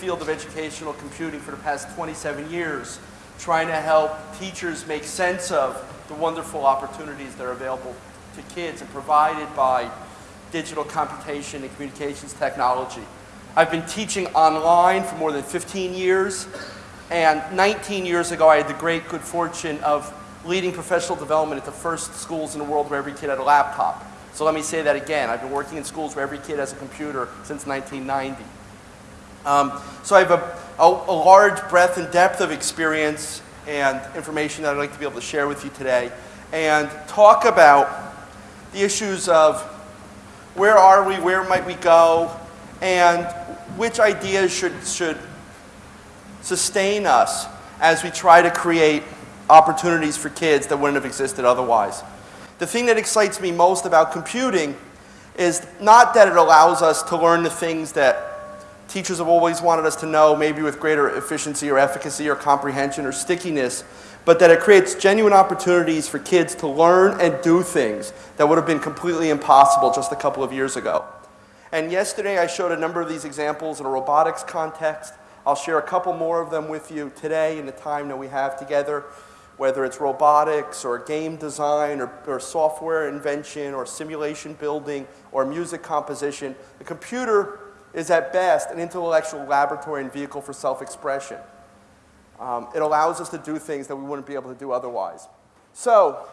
field of educational computing for the past 27 years, trying to help teachers make sense of the wonderful opportunities that are available to kids and provided by digital computation and communications technology. I've been teaching online for more than 15 years, and 19 years ago I had the great good fortune of leading professional development at the first schools in the world where every kid had a laptop. So let me say that again. I've been working in schools where every kid has a computer since 1990. Um, so I have a, a, a, large breadth and depth of experience and information that I'd like to be able to share with you today and talk about the issues of where are we, where might we go, and which ideas should, should sustain us as we try to create opportunities for kids that wouldn't have existed otherwise. The thing that excites me most about computing is not that it allows us to learn the things that teachers have always wanted us to know, maybe with greater efficiency or efficacy or comprehension or stickiness, but that it creates genuine opportunities for kids to learn and do things that would have been completely impossible just a couple of years ago. And yesterday I showed a number of these examples in a robotics context. I'll share a couple more of them with you today in the time that we have together, whether it's robotics or game design or, or software invention or simulation building or music composition. The computer is at best an intellectual laboratory and vehicle for self-expression. Um, it allows us to do things that we wouldn't be able to do otherwise. So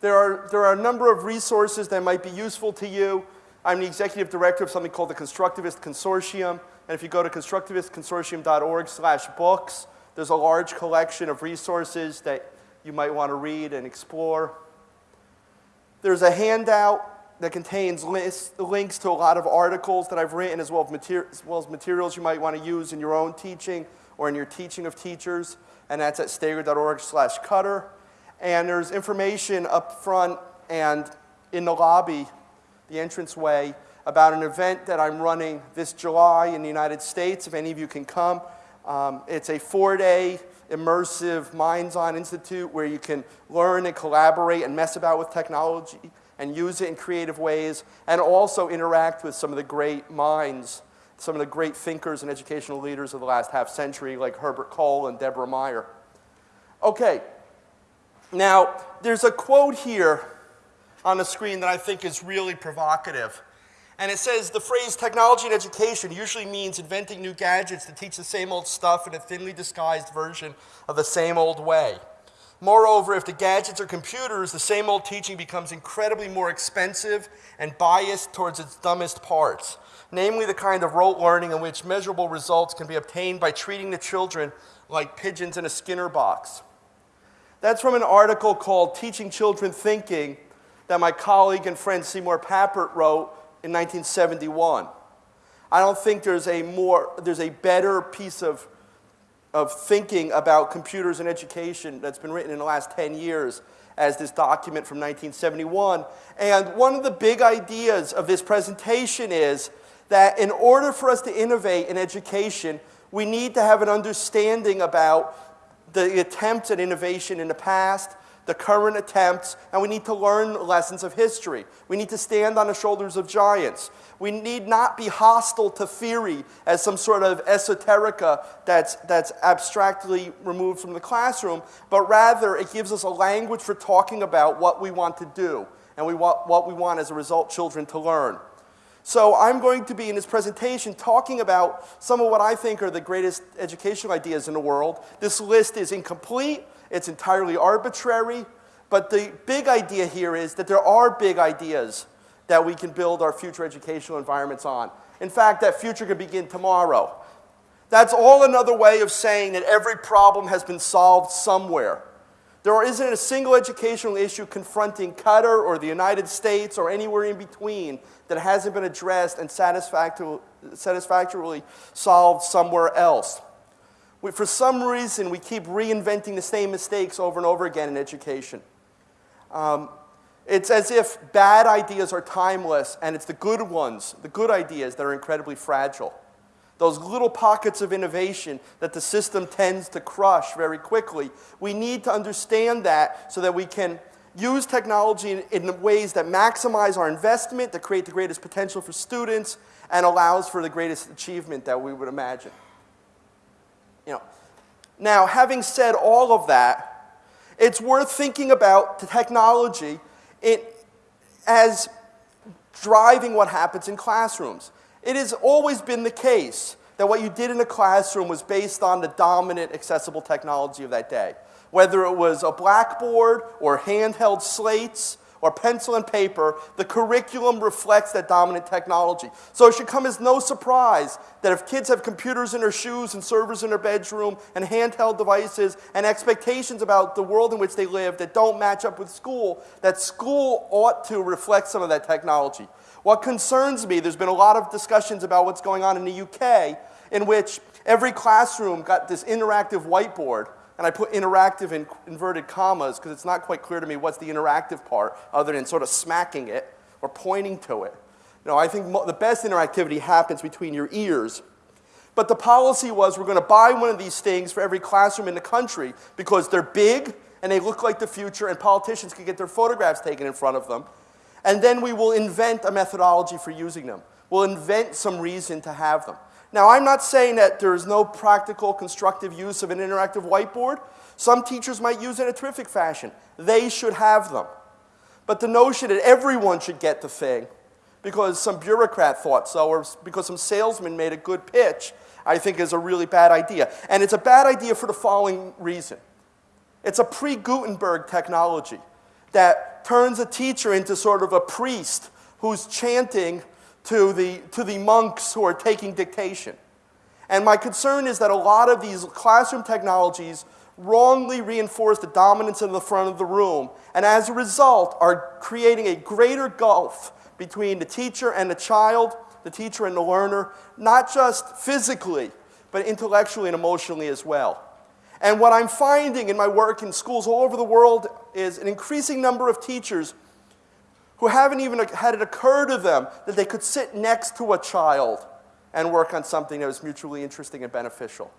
there are, there are a number of resources that might be useful to you. I'm the executive director of something called the Constructivist Consortium. And if you go to constructivistconsortium.org slash books, there's a large collection of resources that you might want to read and explore. There's a handout that contains links to a lot of articles that I've written as well, as well as materials you might want to use in your own teaching or in your teaching of teachers, and that's at stager.org slash qatar. And there's information up front and in the lobby, the entranceway, about an event that I'm running this July in the United States, if any of you can come. Um, it's a four-day immersive Minds On Institute where you can learn and collaborate and mess about with technology and use it in creative ways and also interact with some of the great minds some of the great thinkers and educational leaders of the last half century, like Herbert Kohl and Deborah Meier. Okay, now there's a quote here on the screen that I think is really provocative. And it says the phrase technology and education usually means inventing new gadgets to teach the same old stuff in a thinly disguised version of the same old way. Moreover, if the gadgets are computers, the same old teaching becomes incredibly more expensive and biased towards its dumbest parts namely the kind of rote learning in which measurable results can be obtained by treating the children like pigeons in a Skinner box. That's from an article called Teaching Children Thinking that my colleague and friend Seymour Papert wrote in 1971. I don't think there's a more, there's a better piece of, of thinking about computers and education that's been written in the last 10 years as this document from 1971. And one of the big ideas of this presentation is that in order for us to innovate in education, we need to have an understanding about the attempts at innovation in the past, the current attempts, and we need to learn lessons of history. We need to stand on the shoulders of giants. We need not be hostile to theory as some sort of esoterica that's, that's abstractly removed from the classroom, but rather it gives us a language for talking about what we want to do and we want, what we want as a result children to learn. So I'm going to be in this presentation talking about some of what I think are the greatest educational ideas in the world. This list is incomplete, it's entirely arbitrary, but the big idea here is that there are big ideas that we can build our future educational environments on. In fact, that future could begin tomorrow. That's all another way of saying that every problem has been solved somewhere. There isn't a single educational issue confronting Qatar or the United States or anywhere in between that hasn't been addressed and satisfactorily solved somewhere else. We, for some reason, we keep reinventing the same mistakes over and over again in education. Um, it's as if bad ideas are timeless and it's the good ones, the good ideas, that are incredibly fragile. Those little pockets of innovation that the system tends to crush very quickly. We need to understand that so that we can use technology in, in ways that maximize our investment, that create the greatest potential for students, and allows for the greatest achievement that we would imagine. You know, now, having said all of that, it's worth thinking about the technology it, as driving what happens in classrooms. It has always been the case that what you did in a classroom was based on the dominant accessible technology of that day. Whether it was a blackboard or handheld slates or pencil and paper, the curriculum reflects that dominant technology. So it should come as no surprise that if kids have computers in their shoes and servers in their bedroom and handheld devices and expectations about the world in which they live that don't match up with school, that school ought to reflect some of that technology. What concerns me, there's been a lot of discussions about what's going on in the UK, in which every classroom got this interactive whiteboard and I put interactive in inverted commas because it's not quite clear to me what's the interactive part other than sort of smacking it or pointing to it. You know, I think the best interactivity happens between your ears. But the policy was we're going to buy one of these things for every classroom in the country because they're big and they look like the future and politicians can get their photographs taken in front of them. And then we will invent a methodology for using them. We'll invent some reason to have them. Now, I'm not saying that there is no practical, constructive use of an interactive whiteboard. Some teachers might use it in a terrific fashion. They should have them. But the notion that everyone should get the thing because some bureaucrat thought so or because some salesman made a good pitch, I think is a really bad idea. And it's a bad idea for the following reason. It's a pre-Gutenberg technology that turns a teacher into sort of a priest who's chanting to the, to the monks who are taking dictation. And my concern is that a lot of these classroom technologies wrongly reinforce the dominance in the front of the room, and as a result, are creating a greater gulf between the teacher and the child, the teacher and the learner, not just physically, but intellectually and emotionally as well. And what I'm finding in my work in schools all over the world is an increasing number of teachers who haven't even had it occur to them that they could sit next to a child and work on something that was mutually interesting and beneficial.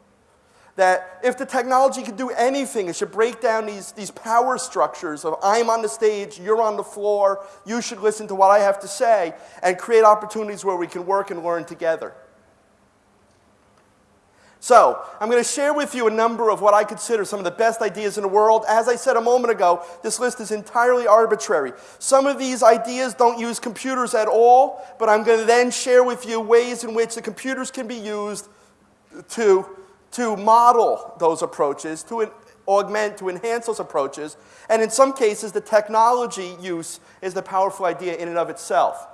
That if the technology could do anything, it should break down these, these power structures of I'm on the stage, you're on the floor, you should listen to what I have to say, and create opportunities where we can work and learn together. So, I'm going to share with you a number of what I consider some of the best ideas in the world. As I said a moment ago, this list is entirely arbitrary. Some of these ideas don't use computers at all, but I'm going to then share with you ways in which the computers can be used to, to model those approaches, to augment, to enhance those approaches. And in some cases, the technology use is the powerful idea in and of itself.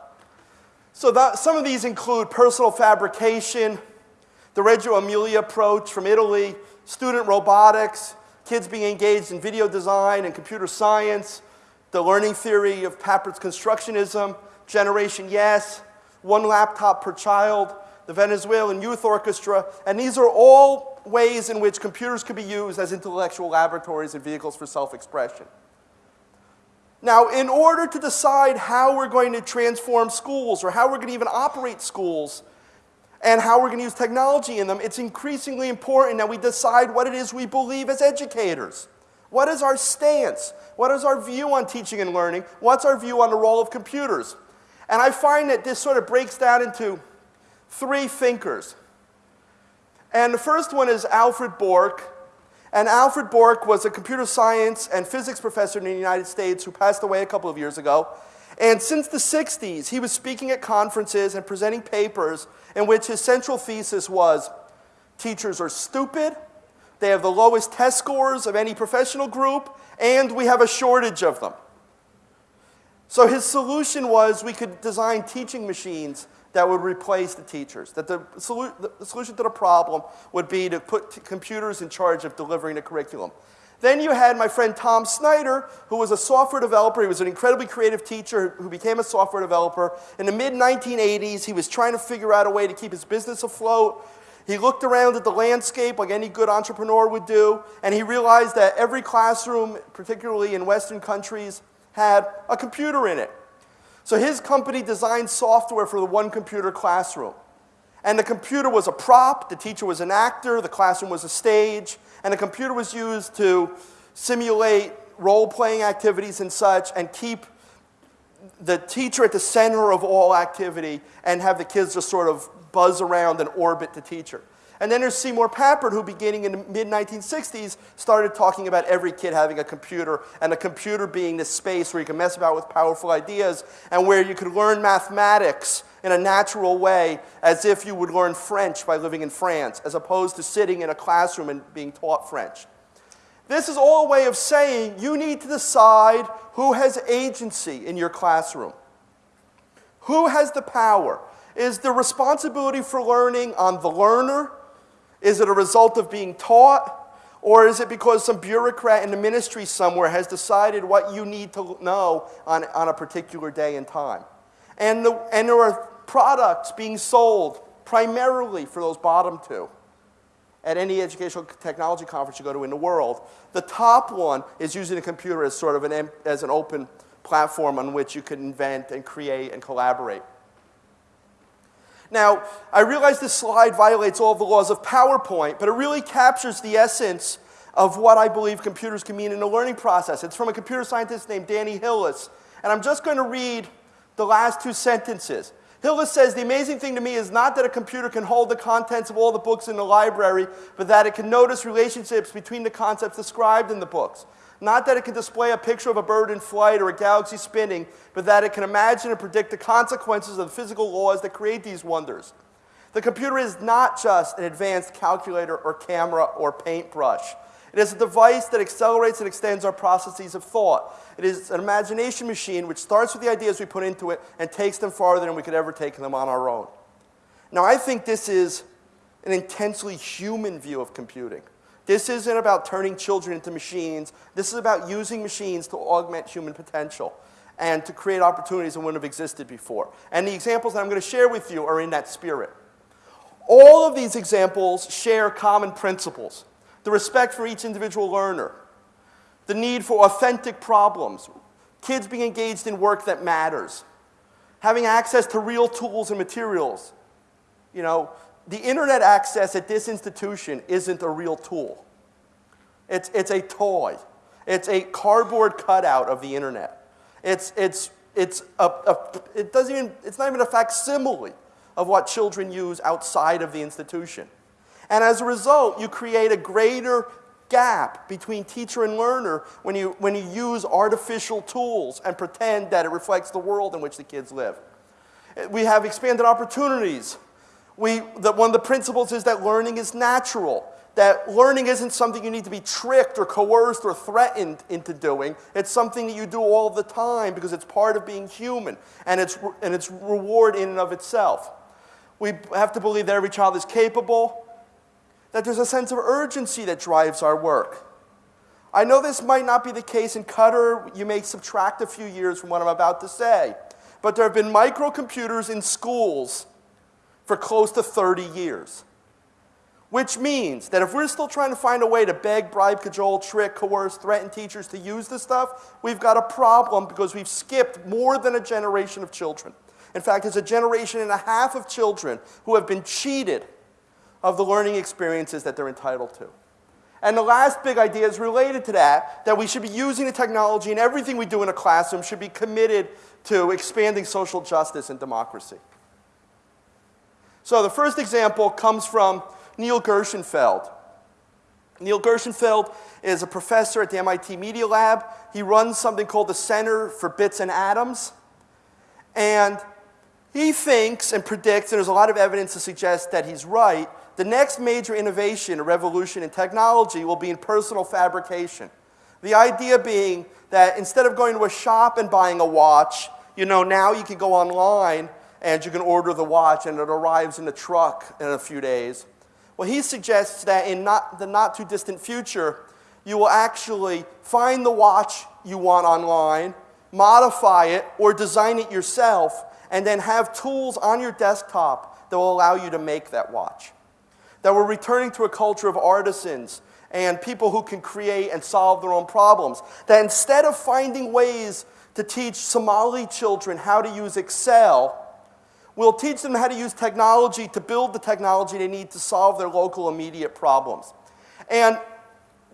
So that, some of these include personal fabrication, the Reggio Emilia approach from Italy, student robotics, kids being engaged in video design and computer science, the learning theory of Papert's constructionism, Generation Yes, one laptop per child, the Venezuelan Youth Orchestra, and these are all ways in which computers could be used as intellectual laboratories and vehicles for self-expression. Now, in order to decide how we're going to transform schools or how we're going to even operate schools, and how we're going to use technology in them, it's increasingly important that we decide what it is we believe as educators. What is our stance? What is our view on teaching and learning? What's our view on the role of computers? And I find that this sort of breaks down into three thinkers. And the first one is Alfred Bork. And Alfred Bork was a computer science and physics professor in the United States who passed away a couple of years ago. And since the 60s, he was speaking at conferences and presenting papers in which his central thesis was teachers are stupid, they have the lowest test scores of any professional group, and we have a shortage of them. So his solution was we could design teaching machines that would replace the teachers. That the, solu the solution to the problem would be to put computers in charge of delivering the curriculum. Then you had my friend Tom Snyder, who was a software developer. He was an incredibly creative teacher who became a software developer. In the mid 1980s, he was trying to figure out a way to keep his business afloat. He looked around at the landscape like any good entrepreneur would do, and he realized that every classroom, particularly in Western countries, had a computer in it. So his company designed software for the one computer classroom. And the computer was a prop, the teacher was an actor, the classroom was a stage, and the computer was used to simulate role-playing activities and such and keep the teacher at the center of all activity and have the kids just sort of buzz around and orbit the teacher. And then there's Seymour Papert, who beginning in the mid-1960s started talking about every kid having a computer and a computer being this space where you can mess about with powerful ideas and where you could learn mathematics in a natural way as if you would learn French by living in France, as opposed to sitting in a classroom and being taught French. This is all a way of saying you need to decide who has agency in your classroom. Who has the power? Is the responsibility for learning on the learner? Is it a result of being taught? Or is it because some bureaucrat in the ministry somewhere has decided what you need to know on, on a particular day and time? And, the, and there are products being sold primarily for those bottom two at any educational technology conference you go to in the world. The top one is using a computer as sort of an, as an open platform on which you can invent and create and collaborate. Now, I realize this slide violates all the laws of PowerPoint, but it really captures the essence of what I believe computers can mean in the learning process. It's from a computer scientist named Danny Hillis, and I'm just going to read the last two sentences. Hillis says, the amazing thing to me is not that a computer can hold the contents of all the books in the library, but that it can notice relationships between the concepts described in the books. Not that it can display a picture of a bird in flight or a galaxy spinning, but that it can imagine and predict the consequences of the physical laws that create these wonders. The computer is not just an advanced calculator or camera or paintbrush. It is a device that accelerates and extends our processes of thought. It is an imagination machine which starts with the ideas we put into it and takes them farther than we could ever take them on our own. Now, I think this is an intensely human view of computing. This isn't about turning children into machines. This is about using machines to augment human potential and to create opportunities that wouldn't have existed before. And the examples that I'm going to share with you are in that spirit. All of these examples share common principles the respect for each individual learner, the need for authentic problems, kids being engaged in work that matters, having access to real tools and materials. You know, the internet access at this institution isn't a real tool. It's, it's a toy. It's a cardboard cutout of the internet. It's, it's, it's, a, a, it doesn't even, it's not even a facsimile of what children use outside of the institution. And as a result, you create a greater gap between teacher and learner when you, when you use artificial tools and pretend that it reflects the world in which the kids live. We have expanded opportunities. We, the, one of the principles is that learning is natural, that learning isn't something you need to be tricked or coerced or threatened into doing. It's something that you do all the time because it's part of being human and it's, and it's reward in and of itself. We have to believe that every child is capable, that there's a sense of urgency that drives our work. I know this might not be the case in Qatar. You may subtract a few years from what I'm about to say. But there have been microcomputers in schools for close to 30 years. Which means that if we're still trying to find a way to beg, bribe, cajole, trick, coerce, threaten teachers to use this stuff, we've got a problem because we've skipped more than a generation of children. In fact, it's a generation and a half of children who have been cheated of the learning experiences that they're entitled to. And the last big idea is related to that, that we should be using the technology and everything we do in a classroom should be committed to expanding social justice and democracy. So the first example comes from Neil Gershenfeld. Neil Gershenfeld is a professor at the MIT Media Lab. He runs something called the Center for Bits and Atoms. And he thinks and predicts, and there's a lot of evidence to suggest that he's right, the next major innovation or revolution in technology will be in personal fabrication. The idea being that instead of going to a shop and buying a watch, you know, now you can go online and you can order the watch and it arrives in the truck in a few days. Well, he suggests that in not, the not too distant future, you will actually find the watch you want online, modify it, or design it yourself, and then have tools on your desktop that will allow you to make that watch that we're returning to a culture of artisans and people who can create and solve their own problems. That instead of finding ways to teach Somali children how to use Excel, we'll teach them how to use technology to build the technology they need to solve their local immediate problems. And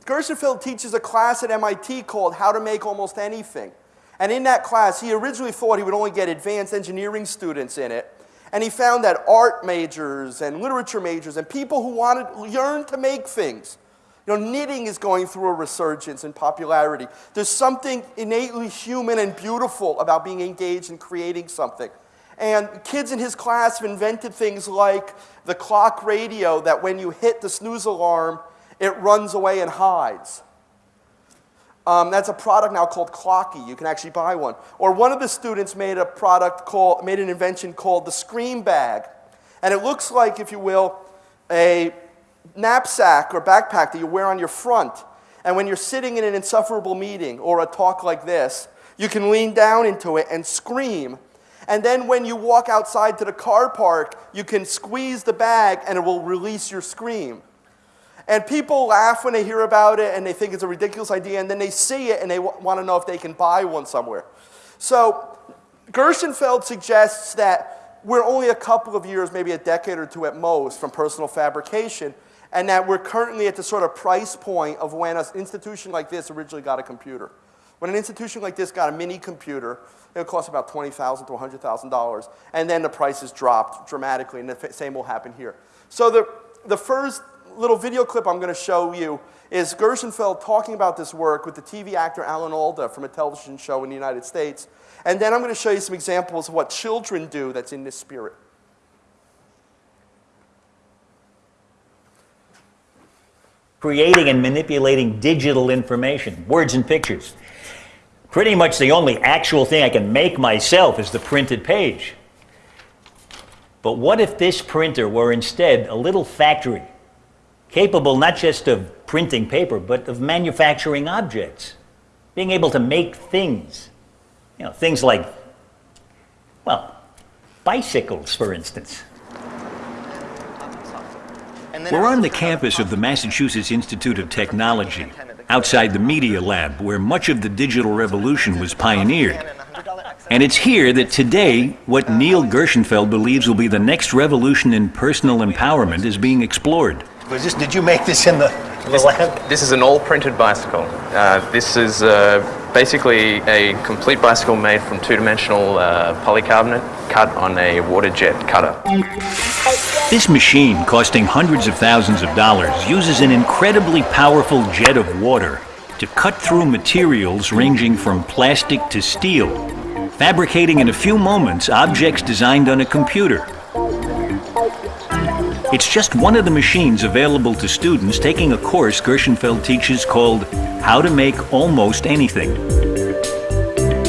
Gershenfeld teaches a class at MIT called How to Make Almost Anything. And in that class, he originally thought he would only get advanced engineering students in it. And he found that art majors and literature majors and people who wanted yearned to make things. You know, knitting is going through a resurgence in popularity. There's something innately human and beautiful about being engaged in creating something. And kids in his class have invented things like the clock radio that when you hit the snooze alarm, it runs away and hides. Um, that's a product now called Clocky. You can actually buy one. Or one of the students made a product called, made an invention called the Scream Bag. And it looks like, if you will, a knapsack or backpack that you wear on your front. And when you're sitting in an insufferable meeting or a talk like this, you can lean down into it and scream. And then when you walk outside to the car park, you can squeeze the bag and it will release your scream. And people laugh when they hear about it and they think it's a ridiculous idea, and then they see it and they want to know if they can buy one somewhere. So Gershenfeld suggests that we're only a couple of years, maybe a decade or two at most, from personal fabrication, and that we're currently at the sort of price point of when an institution like this originally got a computer. When an institution like this got a mini computer, it would cost about 20,000 to $100,000, and then the prices dropped dramatically, and the same will happen here. So the, the first little video clip I'm going to show you is Gershenfeld talking about this work with the TV actor Alan Alda from a television show in the United States. And then I'm going to show you some examples of what children do that's in this spirit. Creating and manipulating digital information, words and pictures. Pretty much the only actual thing I can make myself is the printed page. But what if this printer were instead a little factory capable not just of printing paper, but of manufacturing objects, being able to make things. You know, things like, well, bicycles, for instance. We're on the campus of the Massachusetts Institute of Technology, outside the Media Lab, where much of the digital revolution was pioneered. And it's here that today, what Neil Gershenfeld believes will be the next revolution in personal empowerment is being explored. Was this, did you make this in the, the lab? This is an all printed bicycle. Uh, this is uh, basically a complete bicycle made from two-dimensional uh, polycarbonate cut on a water jet cutter. This machine, costing hundreds of thousands of dollars, uses an incredibly powerful jet of water to cut through materials ranging from plastic to steel, fabricating in a few moments objects designed on a computer. It's just one of the machines available to students taking a course Gershenfeld teaches called How to Make Almost Anything.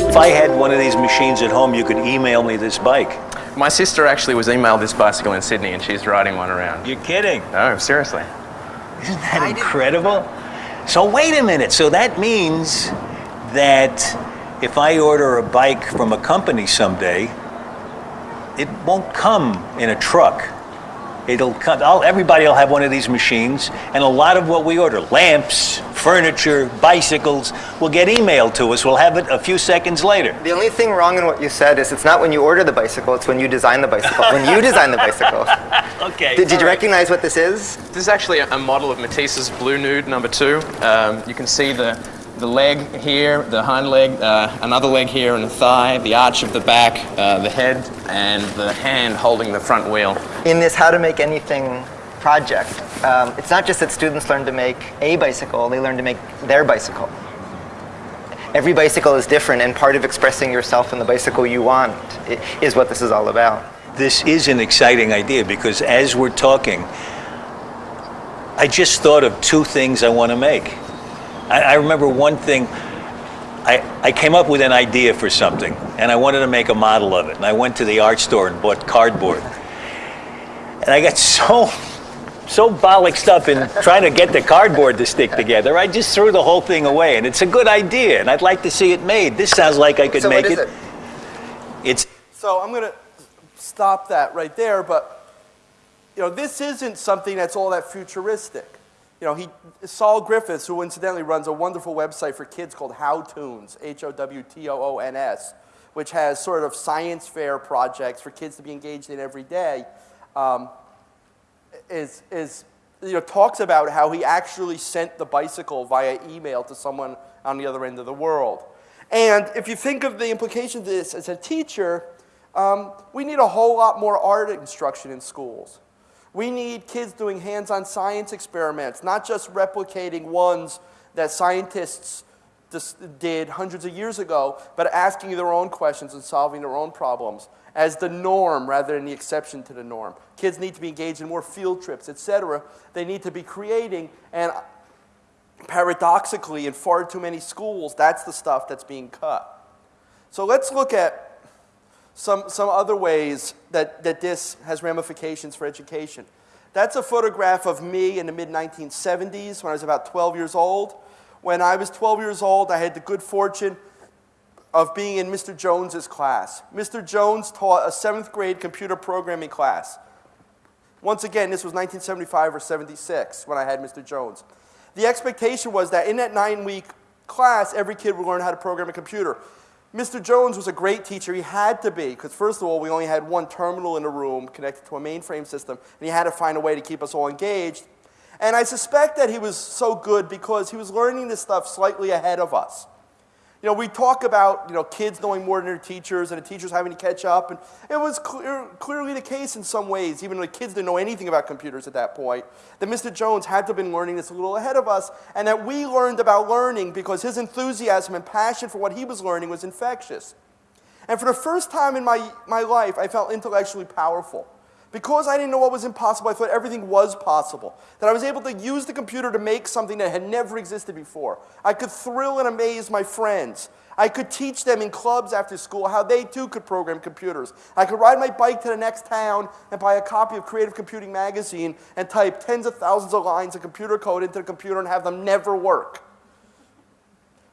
If I had one of these machines at home, you could email me this bike. My sister actually was emailed this bicycle in Sydney and she's riding one around. You're kidding. No, seriously. Isn't that incredible? So wait a minute. So that means that if I order a bike from a company someday, it won't come in a truck. It'll come, I'll, everybody will have one of these machines, and a lot of what we order, lamps, furniture, bicycles, will get emailed to us. We'll have it a few seconds later. The only thing wrong in what you said is it's not when you order the bicycle, it's when you design the bicycle. when you design the bicycle. Okay. Did, did you recognize what this is? This is actually a, a model of Matisse's Blue Nude number two. Um, you can see the, the leg here, the hind leg, uh, another leg here and the thigh, the arch of the back, uh, the head, and the hand holding the front wheel. In this How to Make Anything project, um, it's not just that students learn to make a bicycle, they learn to make their bicycle. Every bicycle is different, and part of expressing yourself in the bicycle you want is what this is all about. This is an exciting idea because as we're talking, I just thought of two things I want to make. I, I remember one thing, I, I came up with an idea for something and I wanted to make a model of it. And I went to the art store and bought cardboard. And I got so, so bollocksed up in trying to get the cardboard to stick together, I just threw the whole thing away. And it's a good idea and I'd like to see it made. This sounds like I could So make what is it. it? It's So I'm going to stop that right there, but you know, this isn't something that's all that futuristic. You know, he, Saul Griffiths, who incidentally runs a wonderful website for kids called Howtoons, H-O-W-T-O-O-N-S, which has sort of science fair projects for kids to be engaged in every day, um, is, is you know, talks about how he actually sent the bicycle via email to someone on the other end of the world. And if you think of the implications of this as a teacher, um, we need a whole lot more art instruction in schools. We need kids doing hands-on science experiments, not just replicating ones that scientists did hundreds of years ago, but asking their own questions and solving their own problems as the norm rather than the exception to the norm. Kids need to be engaged in more field trips, etc. They need to be creating, and paradoxically, in far too many schools, that's the stuff that's being cut. So let's look at some, some other ways that, that this has ramifications for education. That's a photograph of me in the mid 1970s when I was about 12 years old. When I was 12 years old, I had the good fortune of being in Mr. Jones's class. Mr. Jones taught a seventh grade computer programming class. Once again, this was 1975 or 76 when I had Mr. Jones. The expectation was that in that nine week class, every kid would learn how to program a computer. Mr. Jones was a great teacher. He had to be, because first of all, we only had one terminal in the room connected to a mainframe system, and he had to find a way to keep us all engaged. And I suspect that he was so good because he was learning this stuff slightly ahead of us. You know, we talk about, you know, kids knowing more than their teachers and the teachers having to catch up. And it was clear, clearly the case in some ways, even though the kids didn't know anything about computers at that point, that Mr. Jones had to have been learning this a little ahead of us and that we learned about learning because his enthusiasm and passion for what he was learning was infectious. And for the first time in my, my life, I felt intellectually powerful. Because I didn't know what was impossible, I thought everything was possible. That I was able to use the computer to make something that had never existed before. I could thrill and amaze my friends. I could teach them in clubs after school how they too could program computers. I could ride my bike to the next town and buy a copy of Creative Computing magazine and type tens of thousands of lines of computer code into the computer and have them never work.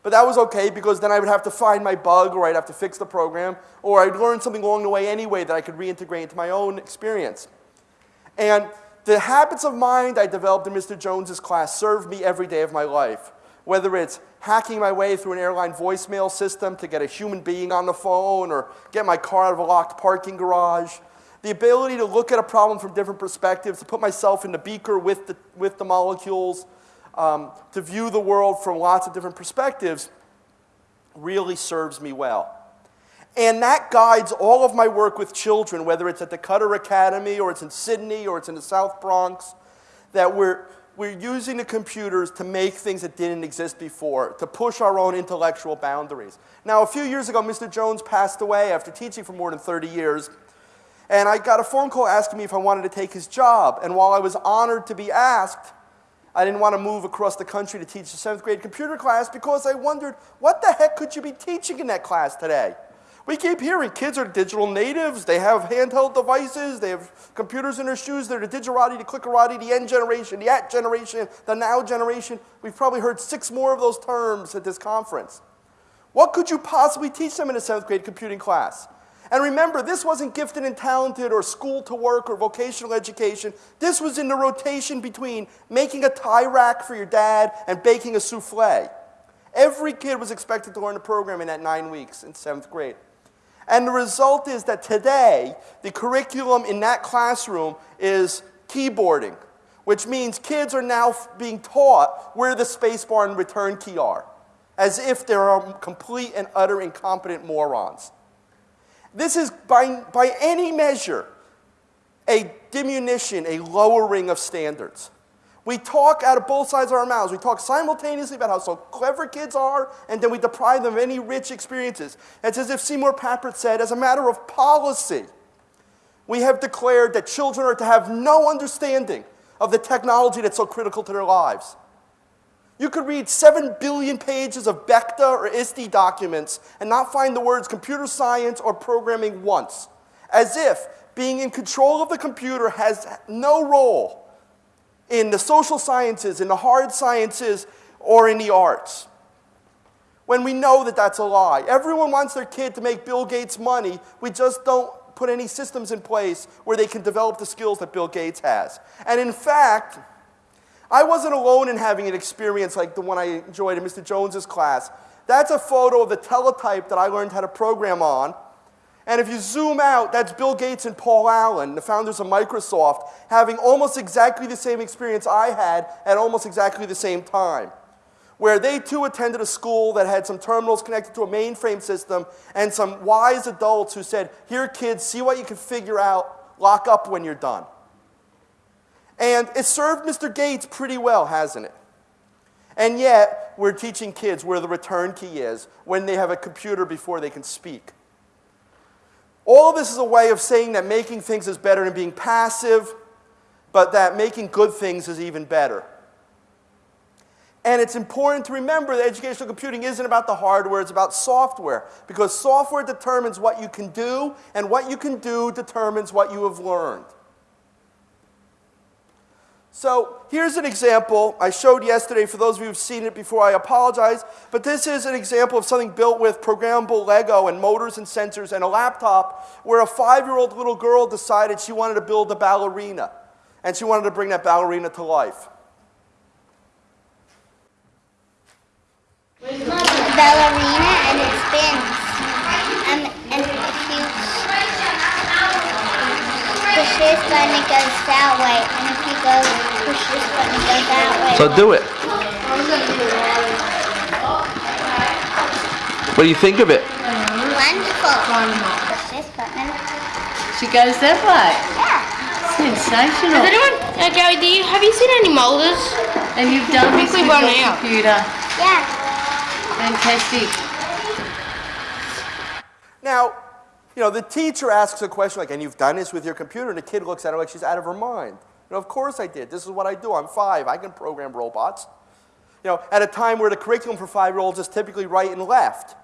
But that was okay because then I would have to find my bug or I'd have to fix the program or I'd learn something along the way anyway that I could reintegrate into my own experience. And the habits of mind I developed in Mr. Jones's class served me every day of my life. Whether it's hacking my way through an airline voicemail system to get a human being on the phone or get my car out of a locked parking garage, the ability to look at a problem from different perspectives, to put myself in the beaker with the, with the molecules, um, to view the world from lots of different perspectives really serves me well. And that guides all of my work with children, whether it's at the Qatar Academy or it's in Sydney or it's in the South Bronx, that we're, we're using the computers to make things that didn't exist before, to push our own intellectual boundaries. Now, a few years ago, Mr. Jones passed away after teaching for more than 30 years. And I got a phone call asking me if I wanted to take his job. And while I was honored to be asked, I didn't want to move across the country to teach a seventh grade computer class because I wondered, what the heck could you be teaching in that class today? We keep hearing kids are digital natives, they have handheld devices, they have computers in their shoes, they're the digerati, the clickerati, the N generation, the at generation, the now generation. We've probably heard six more of those terms at this conference. What could you possibly teach them in a seventh grade computing class? And remember, this wasn't gifted and talented or school to work or vocational education. This was in the rotation between making a tie rack for your dad and baking a souffle. Every kid was expected to learn the program in that nine weeks in seventh grade. And the result is that today, the curriculum in that classroom is keyboarding, which means kids are now being taught where the spacebar and return key are, as if they're um, complete and utter incompetent morons. This is, by, by any measure, a diminution, a lowering of standards. We talk out of both sides of our mouths. We talk simultaneously about how so clever kids are, and then we deprive them of any rich experiences. It's as if Seymour Papert said, as a matter of policy, we have declared that children are to have no understanding of the technology that's so critical to their lives. You could read 7 billion pages of BECTA or ISTE documents and not find the words computer science or programming once, as if being in control of the computer has no role in the social sciences, in the hard sciences, or in the arts. When we know that that's a lie. Everyone wants their kid to make Bill Gates money, we just don't put any systems in place where they can develop the skills that Bill Gates has. And in fact, I wasn't alone in having an experience like the one I enjoyed in Mr. Jones's class. That's a photo of the teletype that I learned how to program on. And if you zoom out, that's Bill Gates and Paul Allen, the founders of Microsoft, having almost exactly the same experience I had at almost exactly the same time. Where they too attended a school that had some terminals connected to a mainframe system and some wise adults who said, Here, kids, see what you can figure out, lock up when you're done. And it served Mr. Gates pretty well, hasn't it? And yet, we're teaching kids where the return key is when they have a computer before they can speak. All of this is a way of saying that making things is better than being passive, but that making good things is even better. And it's important to remember that educational computing isn't about the hardware, it's about software. Because software determines what you can do, and what you can do determines what you have learned. So here's an example I showed yesterday. For those of you who've seen it before, I apologize. But this is an example of something built with programmable Lego and motors and sensors and a laptop where a five-year-old little girl decided she wanted to build a ballerina. And she wanted to bring that ballerina to life. ballerina and it spins. Um, and if you push this button, it goes that way. And if push this button, it goes that way. So do it. What do you think of it? Wonderful. Push this button. She goes that way. Yeah. Sensational. Has anyone, uh, Joey, do you, have you seen any molders? And you've done this with run your out. computer. Yeah. Fantastic. Now, you know, the teacher asks a question like, and you've done this with your computer, and the kid looks at her like she's out of her mind. You know, of course I did. This is what I do. I'm five. I can program robots. You know, at a time where the curriculum for five-year-olds is typically right and left.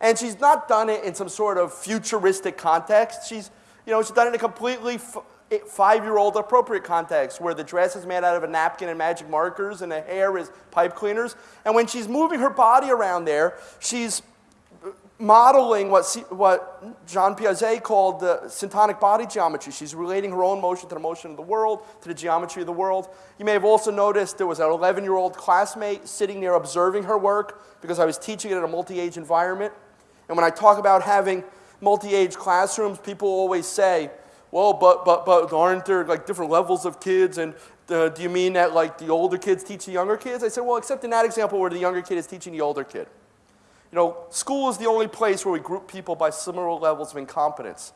And she's not done it in some sort of futuristic context. She's, you know, she's done it in a completely five-year-old appropriate context where the dress is made out of a napkin and magic markers and the hair is pipe cleaners. And when she's moving her body around there, she's modeling what, what Jean Piaget called the syntonic body geometry. She's relating her own motion to the motion of the world, to the geometry of the world. You may have also noticed there was an 11 year old classmate sitting there observing her work because I was teaching it in a multi age environment. And when I talk about having multi age classrooms, people always say, well, but, but, but aren't there like different levels of kids? And uh, do you mean that like the older kids teach the younger kids? I said, well, except in that example where the younger kid is teaching the older kid. You know, school is the only place where we group people by similar levels of incompetence.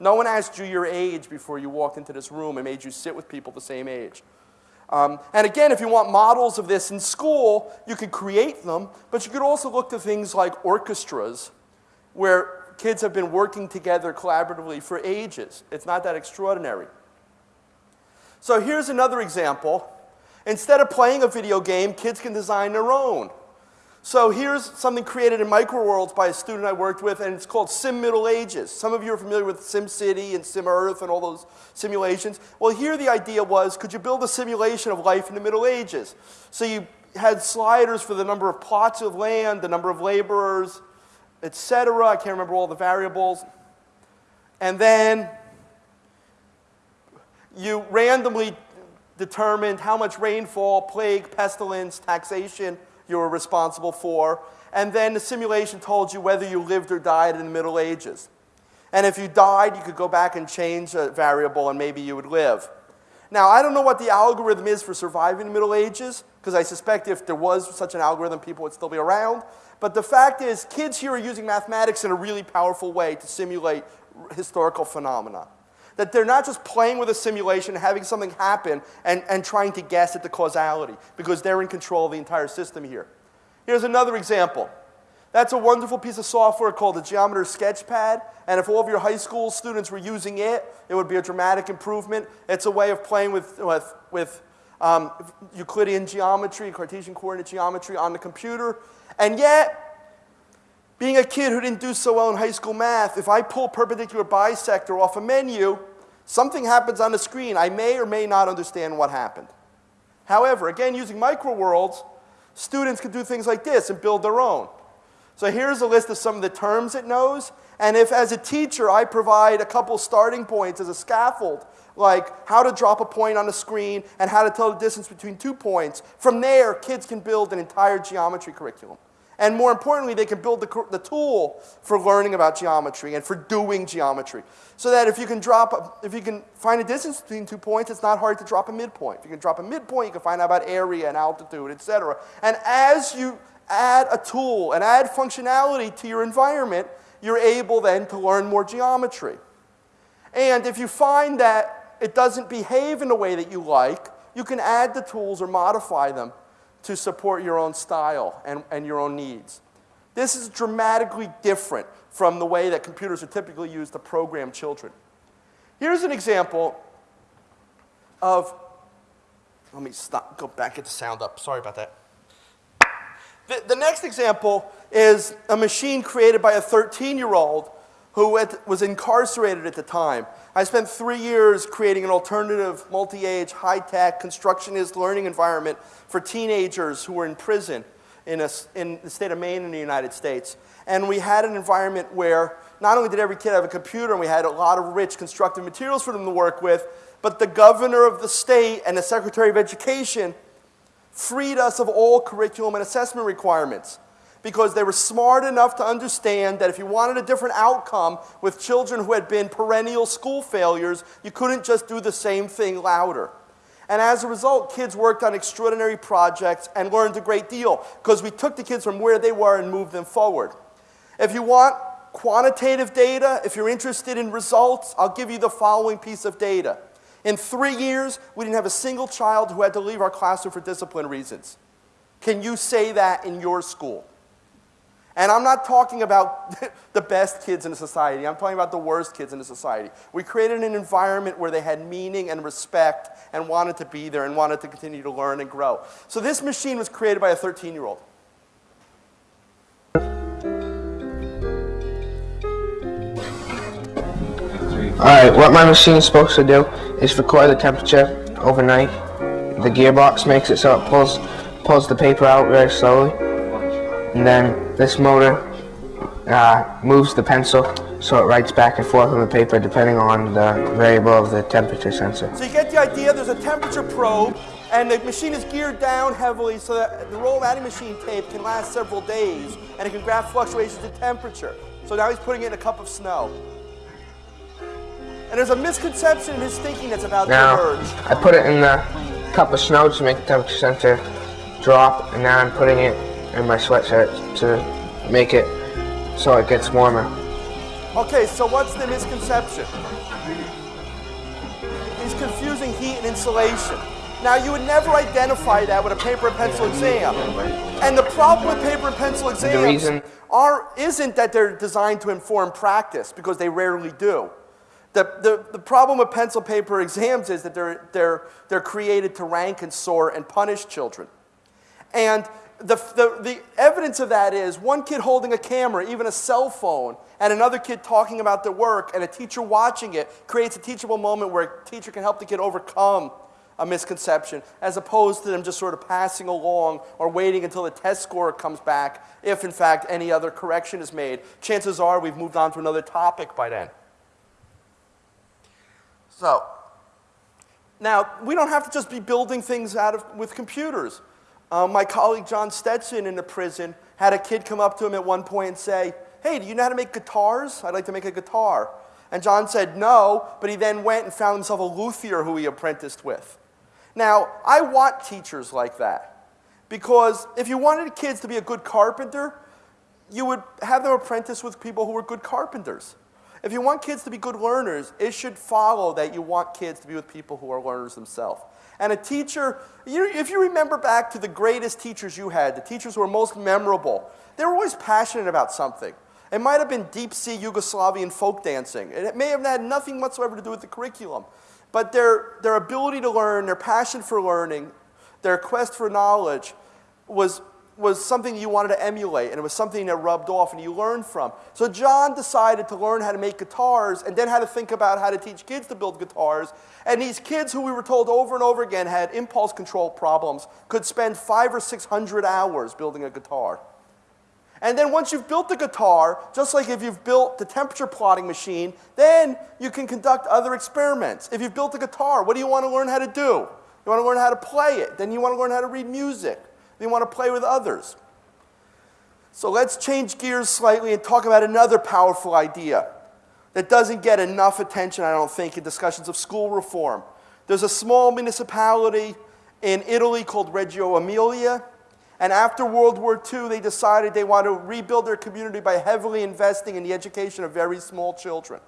No one asked you your age before you walked into this room and made you sit with people the same age. Um, and again, if you want models of this in school, you could create them, but you could also look to things like orchestras, where kids have been working together collaboratively for ages. It's not that extraordinary. So here's another example. Instead of playing a video game, kids can design their own. So here's something created in Microworlds by a student I worked with, and it's called Sim Middle Ages. Some of you are familiar with SimCity and SimEarth and all those simulations. Well, here the idea was, could you build a simulation of life in the Middle Ages? So you had sliders for the number of plots of land, the number of laborers, etc. I can't remember all the variables. And then you randomly determined how much rainfall, plague, pestilence, taxation you were responsible for. And then the simulation told you whether you lived or died in the Middle Ages. And if you died, you could go back and change a variable and maybe you would live. Now, I don't know what the algorithm is for surviving the Middle Ages, because I suspect if there was such an algorithm, people would still be around. But the fact is, kids here are using mathematics in a really powerful way to simulate historical phenomena. That they're not just playing with a simulation, having something happen, and, and trying to guess at the causality, because they're in control of the entire system here. Here's another example. That's a wonderful piece of software called the Geometer Sketchpad. And if all of your high school students were using it, it would be a dramatic improvement. It's a way of playing with, with, with um, Euclidean geometry, Cartesian coordinate geometry on the computer. And yet, being a kid who didn't do so well in high school math, if I pull perpendicular bisector off a menu, something happens on the screen. I may or may not understand what happened. However, again, using microworlds, students can do things like this and build their own. So here's a list of some of the terms it knows. And if, as a teacher, I provide a couple starting points as a scaffold, like how to drop a point on a screen and how to tell the distance between two points, from there, kids can build an entire geometry curriculum. And more importantly, they can build the, the tool for learning about geometry and for doing geometry. So that if you can drop, if you can find a distance between two points, it's not hard to drop a midpoint. If you can drop a midpoint, you can find out about area and altitude, et cetera. And as you add a tool and add functionality to your environment, you're able then to learn more geometry. And if you find that it doesn't behave in a way that you like, you can add the tools or modify them to support your own style and, and your own needs. This is dramatically different from the way that computers are typically used to program children. Here's an example of, let me stop, go back, get the sound up. Sorry about that. The, the next example is a machine created by a 13 year old who was incarcerated at the time. I spent three years creating an alternative, multi age, high tech, constructionist learning environment for teenagers who were in prison in, a, in the state of Maine in the United States. And we had an environment where not only did every kid have a computer and we had a lot of rich constructive materials for them to work with, but the governor of the state and the secretary of education freed us of all curriculum and assessment requirements because they were smart enough to understand that if you wanted a different outcome with children who had been perennial school failures, you couldn't just do the same thing louder. And as a result, kids worked on extraordinary projects and learned a great deal because we took the kids from where they were and moved them forward. If you want quantitative data, if you're interested in results, I'll give you the following piece of data. In three years, we didn't have a single child who had to leave our classroom for discipline reasons. Can you say that in your school? And I'm not talking about the best kids in society. I'm talking about the worst kids in society. We created an environment where they had meaning and respect and wanted to be there and wanted to continue to learn and grow. So this machine was created by a 13 year old. Alright, what my machine is supposed to do is record the temperature overnight. The gearbox makes it so it pulls pulls the paper out very slowly. And then this motor uh, moves the pencil so it writes back and forth on the paper depending on the variable of the temperature sensor. So you get the idea, there's a temperature probe, and the machine is geared down heavily so that the roll of adding machine tape can last several days, and it can graph fluctuations in temperature. So now he's putting it in a cup of snow. And there's a misconception in his thinking that's about Now, to emerge. I put it in the cup of snow to make the temperature sensor drop, and now I'm putting it in my sweatshirt to make it so it gets warmer. Okay, so what's the misconception? He's confusing heat and insulation. Now, you would never identify that with a paper and pencil exam. And the problem with paper and pencil exams reason- are, isn't that they're designed to inform practice, because they rarely do. The, the, the problem with pencil paper exams is that they're, they're, they're created to rank and sort and punish children. And the, the, the evidence of that is one kid holding a camera, even a cell phone, and another kid talking about their work, and a teacher watching it creates a teachable moment where a teacher can help the kid overcome a misconception, as opposed to them just sort of passing along or waiting until the test score comes back, if in fact any other correction is made. Chances are we've moved on to another topic by then. So, now, we don't have to just be building things out of, with computers. Uh, my colleague John Stetson in the prison had a kid come up to him at one point and say, Hey, do you know how to make guitars? I'd like to make a guitar. And John said no, but he then went and found himself a luthier who he apprenticed with. Now, I want teachers like that because if you wanted kids to be a good carpenter, you would have them apprentice with people who were good carpenters. If you want kids to be good learners, it should follow that you want kids to be with people who are learners themselves. And a teacher, you, if you remember back to the greatest teachers you had, the teachers who were most memorable, they were always passionate about something. It might have been deep sea Yugoslavian folk dancing. It may have had nothing whatsoever to do with the curriculum. But their, their ability to learn, their passion for learning, their quest for knowledge was, was something you wanted to emulate, and it was something that rubbed off and you learned from. So John decided to learn how to make guitars and then how to think about how to teach kids to build guitars. And these kids, who we were told over and over again had impulse control problems, could spend five or six hundred hours building a guitar. And then once you've built the guitar, just like if you've built the temperature plotting machine, then you can conduct other experiments. If you've built a guitar, what do you want to learn how to do? You want to learn how to play it. Then you want to learn how to read music. Then you want to play with others. So let's change gears slightly and talk about another powerful idea that doesn't get enough attention, I don't think, in discussions of school reform. There's a small municipality in Italy called Reggio Emilia, and after World War II, they decided they want to rebuild their community by heavily investing in the education of very small children.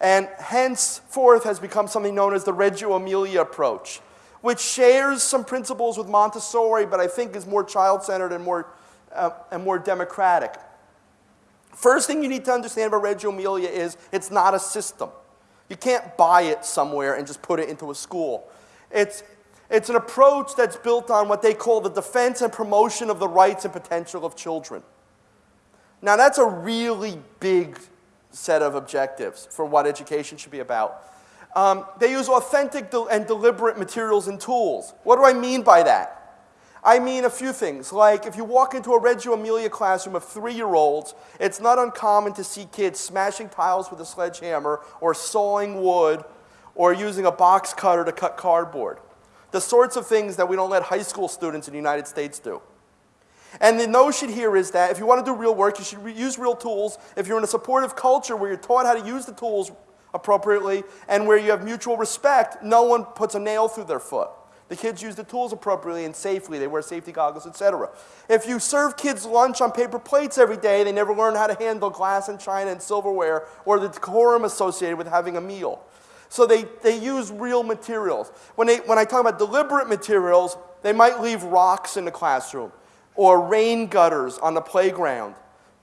And henceforth has become something known as the Reggio Emilia approach, which shares some principles with Montessori, but I think is more child centered and more, uh, and more democratic. First thing you need to understand about Reggio Emilia is it's not a system. You can't buy it somewhere and just put it into a school. It's, it's an approach that's built on what they call the defense and promotion of the rights and potential of children. Now, that's a really big set of objectives for what education should be about. Um, they use authentic and deliberate materials and tools. What do I mean by that? I mean a few things, like if you walk into a Reggio Emilia classroom of three-year-olds, it's not uncommon to see kids smashing tiles with a sledgehammer or sawing wood or using a box cutter to cut cardboard. The sorts of things that we don't let high school students in the United States do. And the notion here is that if you want to do real work, you should use real tools. If you're in a supportive culture where you're taught how to use the tools appropriately and where you have mutual respect, no one puts a nail through their foot. The kids use the tools appropriately and safely. They wear safety goggles, etc. If you serve kids lunch on paper plates every day, they never learn how to handle glass and china and silverware or the decorum associated with having a meal. So they, they use real materials. When, they, when I talk about deliberate materials, they might leave rocks in the classroom or rain gutters on the playground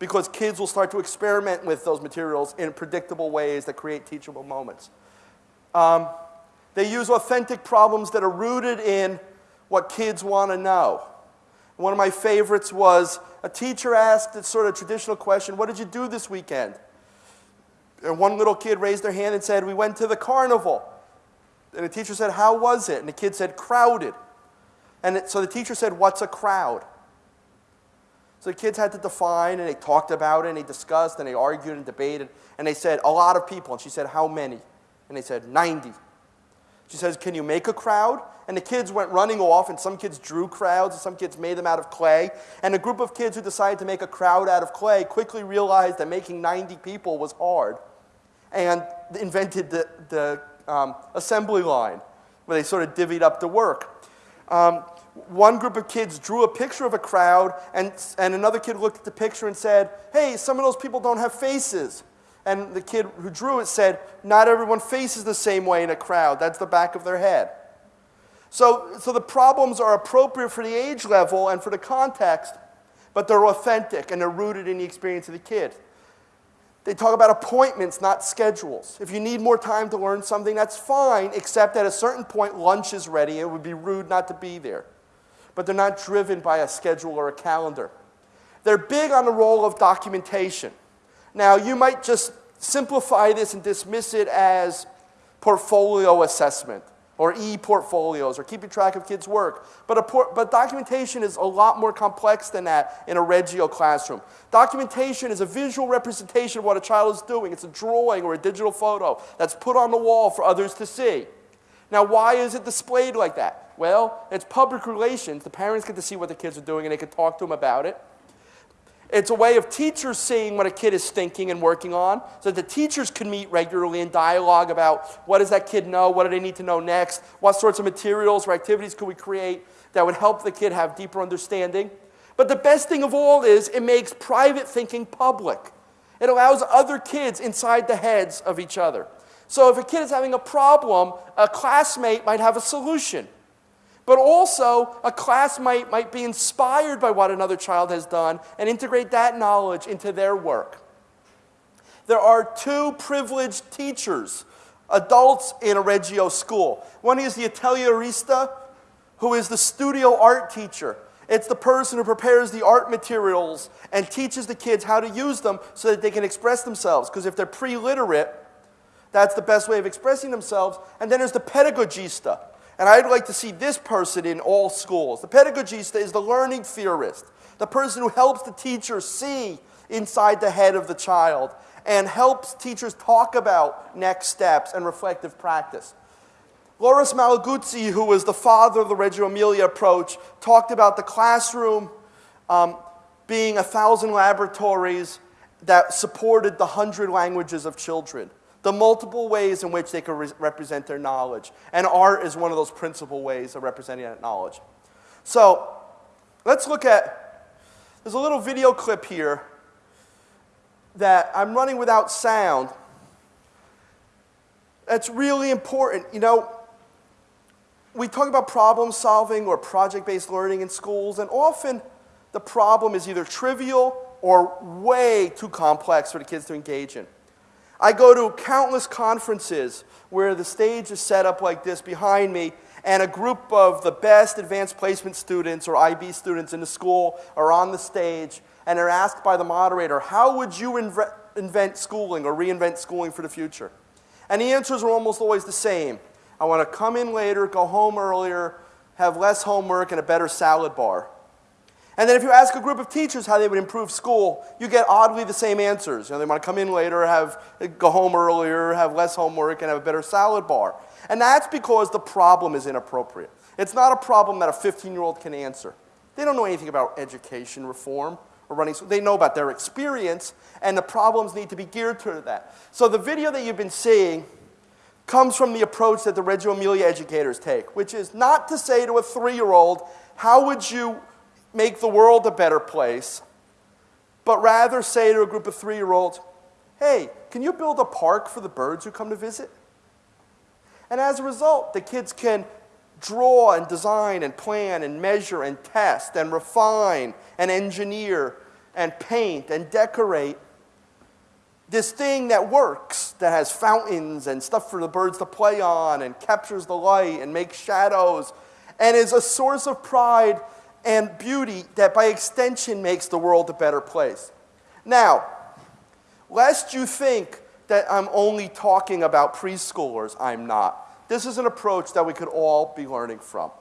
because kids will start to experiment with those materials in predictable ways that create teachable moments. Um, they use authentic problems that are rooted in what kids want to know. One of my favorites was a teacher asked a sort of traditional question, what did you do this weekend? And one little kid raised their hand and said, we went to the carnival. And the teacher said, how was it? And the kid said, crowded. And it, so the teacher said, what's a crowd? So the kids had to define, and they talked about it, and they discussed, and they argued and debated, and they said, a lot of people. And she said, how many? And they said, 90. She says, Can you make a crowd? And the kids went running off, and some kids drew crowds, and some kids made them out of clay. And a group of kids who decided to make a crowd out of clay quickly realized that making 90 people was hard and invented the, the um, assembly line where they sort of divvied up the work. Um, one group of kids drew a picture of a crowd, and, and another kid looked at the picture and said, Hey, some of those people don't have faces. And the kid who drew it said, Not everyone faces the same way in a crowd. That's the back of their head. So, so the problems are appropriate for the age level and for the context, but they're authentic and they're rooted in the experience of the kid. They talk about appointments, not schedules. If you need more time to learn something, that's fine, except at a certain point, lunch is ready. It would be rude not to be there. But they're not driven by a schedule or a calendar. They're big on the role of documentation. Now, you might just simplify this and dismiss it as portfolio assessment or e-portfolios or keeping track of kids' work. But, but documentation is a lot more complex than that in a Reggio classroom. Documentation is a visual representation of what a child is doing. It's a drawing or a digital photo that's put on the wall for others to see. Now, why is it displayed like that? Well, it's public relations. The parents get to see what the kids are doing and they can talk to them about it. It's a way of teachers seeing what a kid is thinking and working on so that the teachers can meet regularly and dialogue about what does that kid know, what do they need to know next, what sorts of materials or activities could we create that would help the kid have deeper understanding. But the best thing of all is it makes private thinking public. It allows other kids inside the heads of each other. So if a kid is having a problem, a classmate might have a solution. But also, a classmate might be inspired by what another child has done and integrate that knowledge into their work. There are two privileged teachers, adults in a Reggio school. One is the Atelierista, who is the studio art teacher. It's the person who prepares the art materials and teaches the kids how to use them so that they can express themselves. Because if they're pre-literate, that's the best way of expressing themselves. And then there's the pedagogista, and I'd like to see this person in all schools. The pedagogista is the learning theorist, the person who helps the teacher see inside the head of the child and helps teachers talk about next steps and reflective practice. Loris Malaguzzi, who was the father of the Reggio Emilia approach, talked about the classroom um, being a thousand laboratories that supported the hundred languages of children, the multiple ways in which they could re- represent their knowledge. And art is one of those principal ways of representing that knowledge. So let's look at, there's a little video clip here that I'm running without sound. That's really important. You know, we talk about problem solving or project based learning in schools, and often the problem is either trivial or way too complex for the kids to engage in. I go to countless conferences where the stage is set up like this behind me, and a group of the best advanced placement students or IB students in the school are on the stage, and they're asked by the moderator, How would you inve- invent schooling or reinvent schooling for the future? And the answers are almost always the same. I want to come in later, go home earlier, have less homework, and a better salad bar. And then if you ask a group of teachers how they would improve school, you get oddly the same answers. You know, they want to come in later, have go home earlier, have less homework, and have a better salad bar. And that's because the problem is inappropriate. It's not a problem that a 15-year-old can answer. They don't know anything about education reform or running. They know about their experience, and the problems need to be geared to that. So the video that you've been seeing comes from the approach that the Reggio Emilia educators take, which is not to say to a three-year-old, how would you make the world a better place, but rather say to a group of three year olds, hey, can you build a park for the birds who come to visit? And as a result, the kids can draw and design and plan and measure and test and refine and engineer and paint and decorate this thing that works, that has fountains and stuff for the birds to play on and captures the light and makes shadows and is a source of pride and beauty that by extension makes the world a better place. Now, lest you think that I'm only talking about preschoolers, I'm not. This is an approach that we could all be learning from.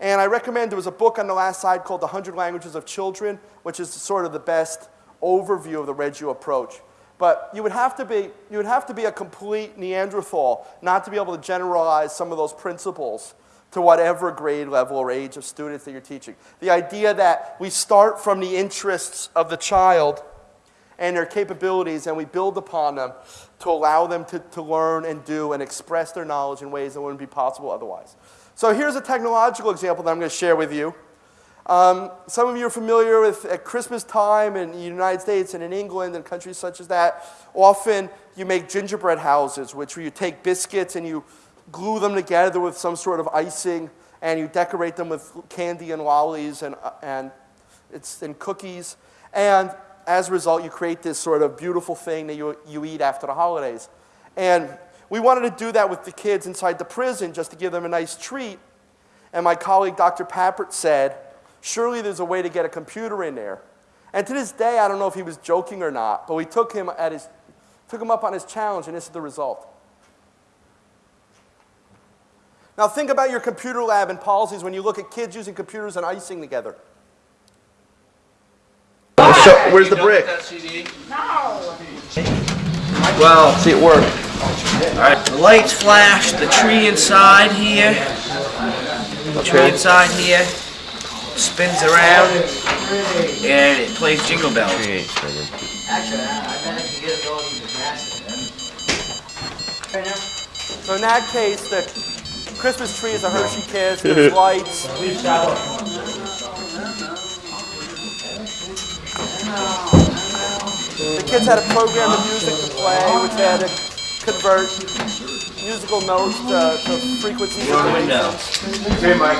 And I recommend there was a book on the last side called The Hundred Languages of Children, which is sort of the best overview of the Reggio approach. But you would have to be, you would have to be a complete Neanderthal not to be able to generalize some of those principles to whatever grade level or age of students that you're teaching. The idea that we start from the interests of the child and their capabilities and we build upon them to allow them to, to learn and do and express their knowledge in ways that wouldn't be possible otherwise. So here's a technological example that I'm going to share with you. Um, some of you are familiar with at Christmas time in the United States and in England and countries such as that, often you make gingerbread houses, which where you take biscuits and you glue them together with some sort of icing, and you decorate them with candy and lollies and, uh, and, it's, and cookies. And as a result, you create this sort of beautiful thing that you, you eat after the holidays. And we wanted to do that with the kids inside the prison just to give them a nice treat. And my colleague, Dr. Papert, said, surely there's a way to get a computer in there. And to this day, I don't know if he was joking or not, but we took him, at his, took him up on his challenge, and this is the result. Now think about your computer lab and policies when you look at kids using computers and icing together. So, where's the brick? Well, See it work. Alright, the lights flash, the tree inside here, the tree inside here spins around, and it plays jingle bells. So in that case, the Christmas tree is a Hershey Kiss, there's lights. The kids had a program of music to play, which had to convert musical notes to, to frequencies. Hey, Mike.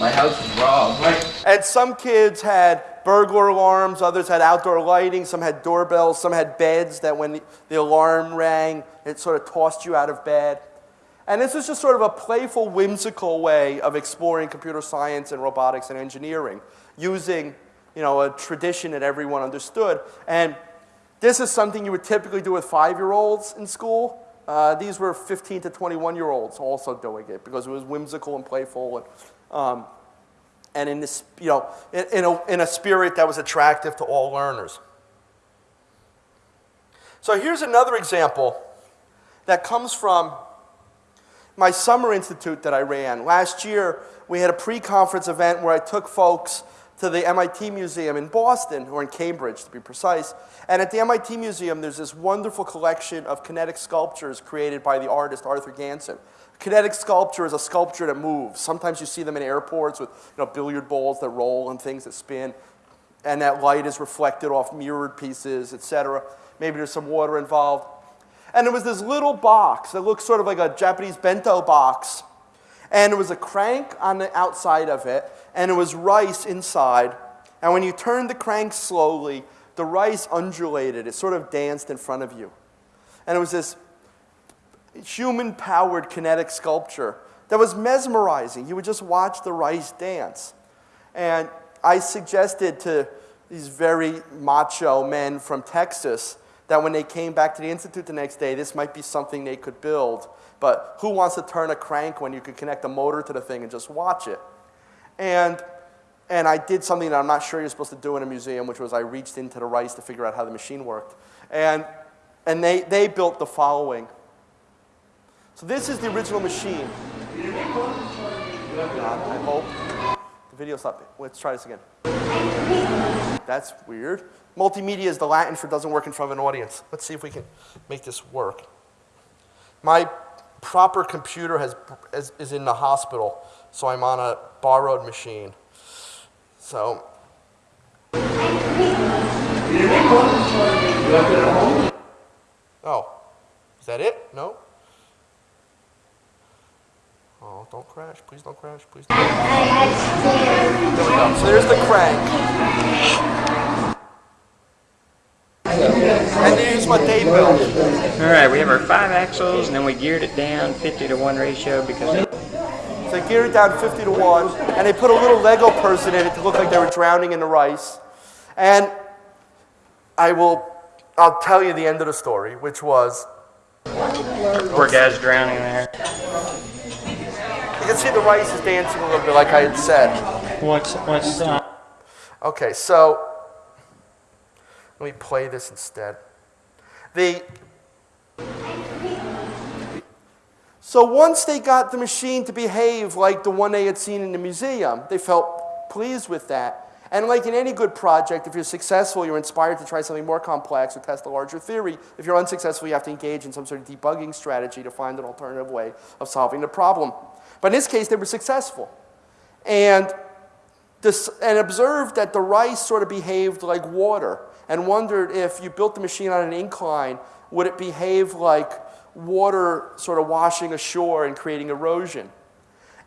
My house is robbed. And some kids had burglar alarms, others had outdoor lighting, some had doorbells, some had beds that when the, the alarm rang, it sort of tossed you out of bed. And this is just sort of a playful, whimsical way of exploring computer science and robotics and engineering using you know, a tradition that everyone understood. And this is something you would typically do with five-year-olds in school. Uh, these were 15 to 21-year-olds also doing it because it was whimsical and playful and, um, and in, this, you know, in, in, a, in a spirit that was attractive to all learners. So here's another example that comes from my summer institute that I ran. Last year, we had a pre-conference event where I took folks to the MIT Museum in Boston, or in Cambridge to be precise. And at the MIT Museum, there's this wonderful collection of kinetic sculptures created by the artist Arthur Ganson. Kinetic sculpture is a sculpture that moves. Sometimes you see them in airports with you know, billiard balls that roll and things that spin, and that light is reflected off mirrored pieces, etc. Maybe there's some water involved. And it was this little box that looked sort of like a Japanese bento box. And there was a crank on the outside of it, and it was rice inside. And when you turned the crank slowly, the rice undulated. It sort of danced in front of you. And it was this human powered kinetic sculpture that was mesmerizing. You would just watch the rice dance. And I suggested to these very macho men from Texas that when they came back to the Institute the next day, this might be something they could build. But who wants to turn a crank when you could connect a motor to the thing and just watch it? And, and I did something that I'm not sure you're supposed to do in a museum, which was I reached into the rice to figure out how the machine worked. And, and they, they built the following. So this is the original machine. God, I hope. The video stopped. Let's try this again. That's weird. Multimedia is the Latin for doesn't work in front of an audience. Let's see if we can make this work. My proper computer has, is, is in the hospital, so I'm on a borrowed machine. So. Oh, is that it? No? Oh, don't crash. Please don't crash. Please don't crash. There we go. So there's the crank. And here's what they built. All right, we have our five axles, and then we geared it down 50 to 1 ratio because So they geared it down 50 to 1, and they put a little Lego person in it to look like they were drowning in the rice. And I will, I'll tell you the end of the story, which was poor guy's drowning there. you can see the rice is dancing a little bit, like I had said. What's what's uh, Okay, so let me play this instead. The so once they got the machine to behave like the one they had seen in the museum, they felt pleased with that. And like in any good project, if you're successful, you're inspired to try something more complex or test a larger theory. If you're unsuccessful, you have to engage in some sort of debugging strategy to find an alternative way of solving the problem. But in this case, they were successful. And this, and observed that the rice sort of behaved like water and wondered if you built the machine on an incline, would it behave like water sort of washing ashore and creating erosion?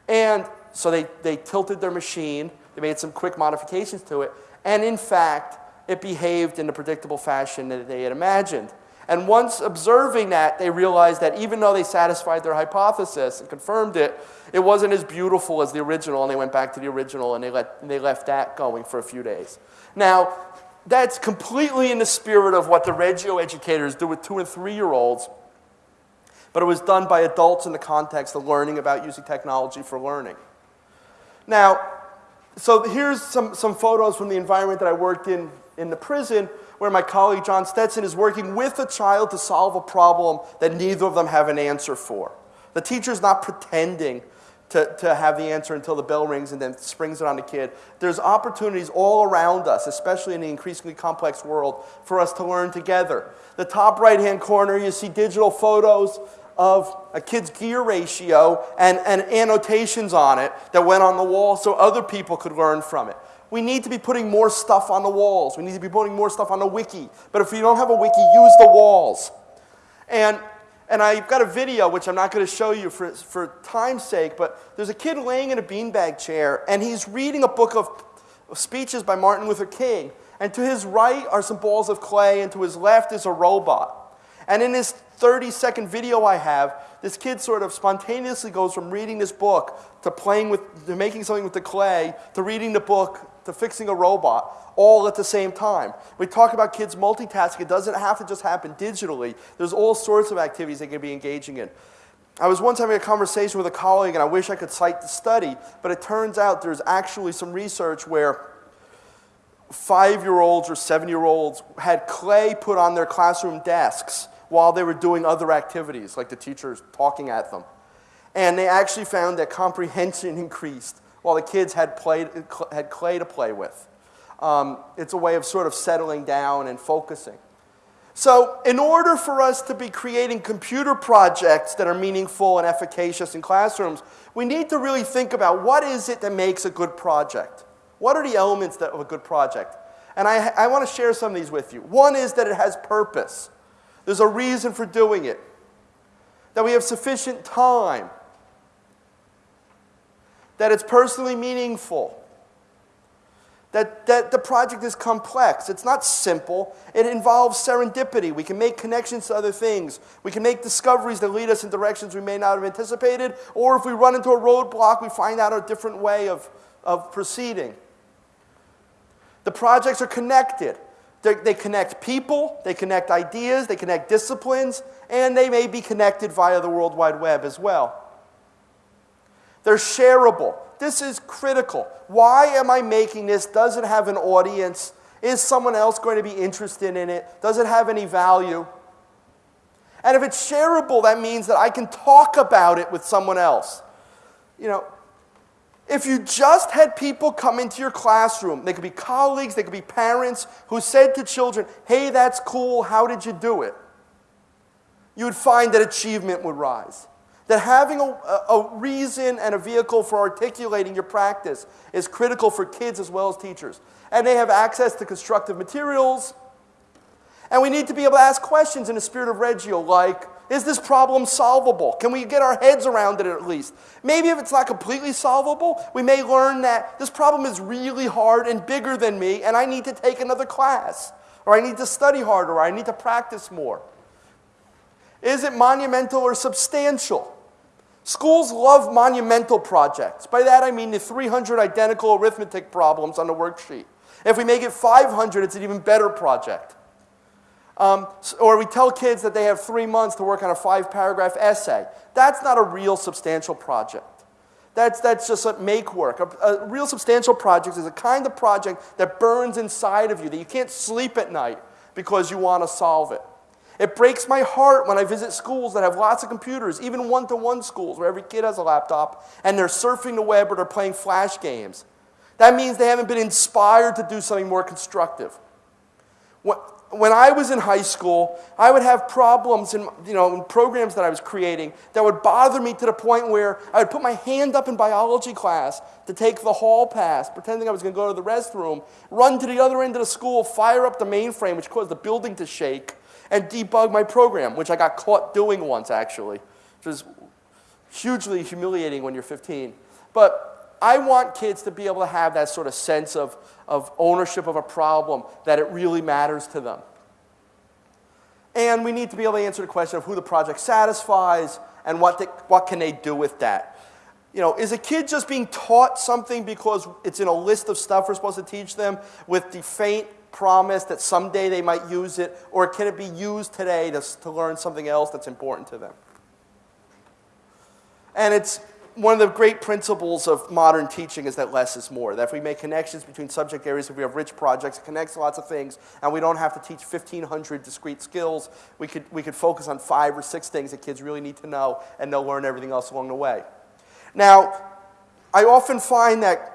And so they, they tilted their machine, they made some quick modifications to it, and in fact, it behaved in the predictable fashion that they had imagined. And once observing that, they realized that even though they satisfied their hypothesis and confirmed it, it wasn't as beautiful as the original, and they went back to the original and they, let, and they left that going for a few days. Now, that's completely in the spirit of what the Reggio educators do with two and three year olds, but it was done by adults in the context of learning about using technology for learning. Now, so here's some, some photos from the environment that I worked in in the prison where my colleague John Stetson is working with a child to solve a problem that neither of them have an answer for. The teacher's not pretending to, to have the answer until the bell rings and then springs it on the kid. There's opportunities all around us, especially in the increasingly complex world, for us to learn together. The top right hand corner, you see digital photos of a kid's gear ratio and, and annotations on it that went on the wall so other people could learn from it. We need to be putting more stuff on the walls. We need to be putting more stuff on the wiki. But if you don't have a wiki, use the walls. And, and I've got a video, which I'm not going to show you for, for time's sake, but there's a kid laying in a beanbag chair, and he's reading a book of speeches by Martin Luther King. And to his right are some balls of clay, and to his left is a robot. And in this 30 second video I have, this kid sort of spontaneously goes from reading this book to playing with, to making something with the clay, to reading the book, to fixing a robot, all at the same time. We talk about kids multitasking. It doesn't have to just happen digitally. There's all sorts of activities they can be engaging in. I was once having a conversation with a colleague, and I wish I could cite the study, but it turns out there's actually some research where five year olds or seven year olds had clay put on their classroom desks while they were doing other activities, like the teachers talking at them. And they actually found that comprehension increased while the kids had, play, had clay to play with. Um, it's a way of sort of settling down and focusing. So, in order for us to be creating computer projects that are meaningful and efficacious in classrooms, we need to really think about what is it that makes a good project? What are the elements of a good project? And I, I want to share some of these with you. One is that it has purpose. There's a reason for doing it. That we have sufficient time. That it's personally meaningful that, that the project is complex. It's not simple. It involves serendipity. We can make connections to other things. We can make discoveries that lead us in directions we may not have anticipated. Or if we run into a roadblock, we find out a different way of, of proceeding. The projects are connected. They're, they connect people, they connect ideas, they connect disciplines, and they may be connected via the World Wide Web as well. They're shareable. This is critical. Why am I making this? Does it have an audience? Is someone else going to be interested in it? Does it have any value? And if it's shareable, that means that I can talk about it with someone else. You know, if you just had people come into your classroom, they could be colleagues, they could be parents, who said to children, hey, that's cool, how did you do it? You would find that achievement would rise. That having a, a, reason and a vehicle for articulating your practice is critical for kids as well as teachers. And they have access to constructive materials. And we need to be able to ask questions in the spirit of Reggio, like, is this problem solvable? Can we get our heads around it at least? Maybe if it's not completely solvable, we may learn that this problem is really hard and bigger than me, and I need to take another class, or I need to study harder, or I need to practice more. Is it monumental or substantial? Schools love monumental projects. By that I mean the 300 identical arithmetic problems on the worksheet. If we make it 500, it's an even better project. Um, or we tell kids that they have three months to work on a five paragraph essay. That's not a real substantial project. That's, that's just a make work. A, a real substantial project is a kind of project that burns inside of you, that you can't sleep at night because you want to solve it. It breaks my heart when I visit schools that have lots of computers, even one to one schools where every kid has a laptop and they're surfing the web or they're playing flash games. That means they haven't been inspired to do something more constructive. When I was in high school, I would have problems in, you know, in programs that I was creating that would bother me to the point where I would put my hand up in biology class to take the hall pass, pretending I was going to go to the restroom, run to the other end of the school, fire up the mainframe, which caused the building to shake, and debug my program, which I got caught doing once actually, which is hugely humiliating when you're 15. But I want kids to be able to have that sort of sense of, of ownership of a problem, that it really matters to them. And we need to be able to answer the question of who the project satisfies and what, the, what can they do with that. You know, is a kid just being taught something because it's in a list of stuff we're supposed to teach them with the faint promise that someday they might use it, or can it be used today to, to learn something else that's important to them? And it's one of the great principles of modern teaching is that less is more. That if we make connections between subject areas, if we have rich projects, it connects lots of things, and we don't have to teach 1,500 discrete skills, we could, we could focus on five or six things that kids really need to know, and they'll learn everything else along the way. Now, I often find that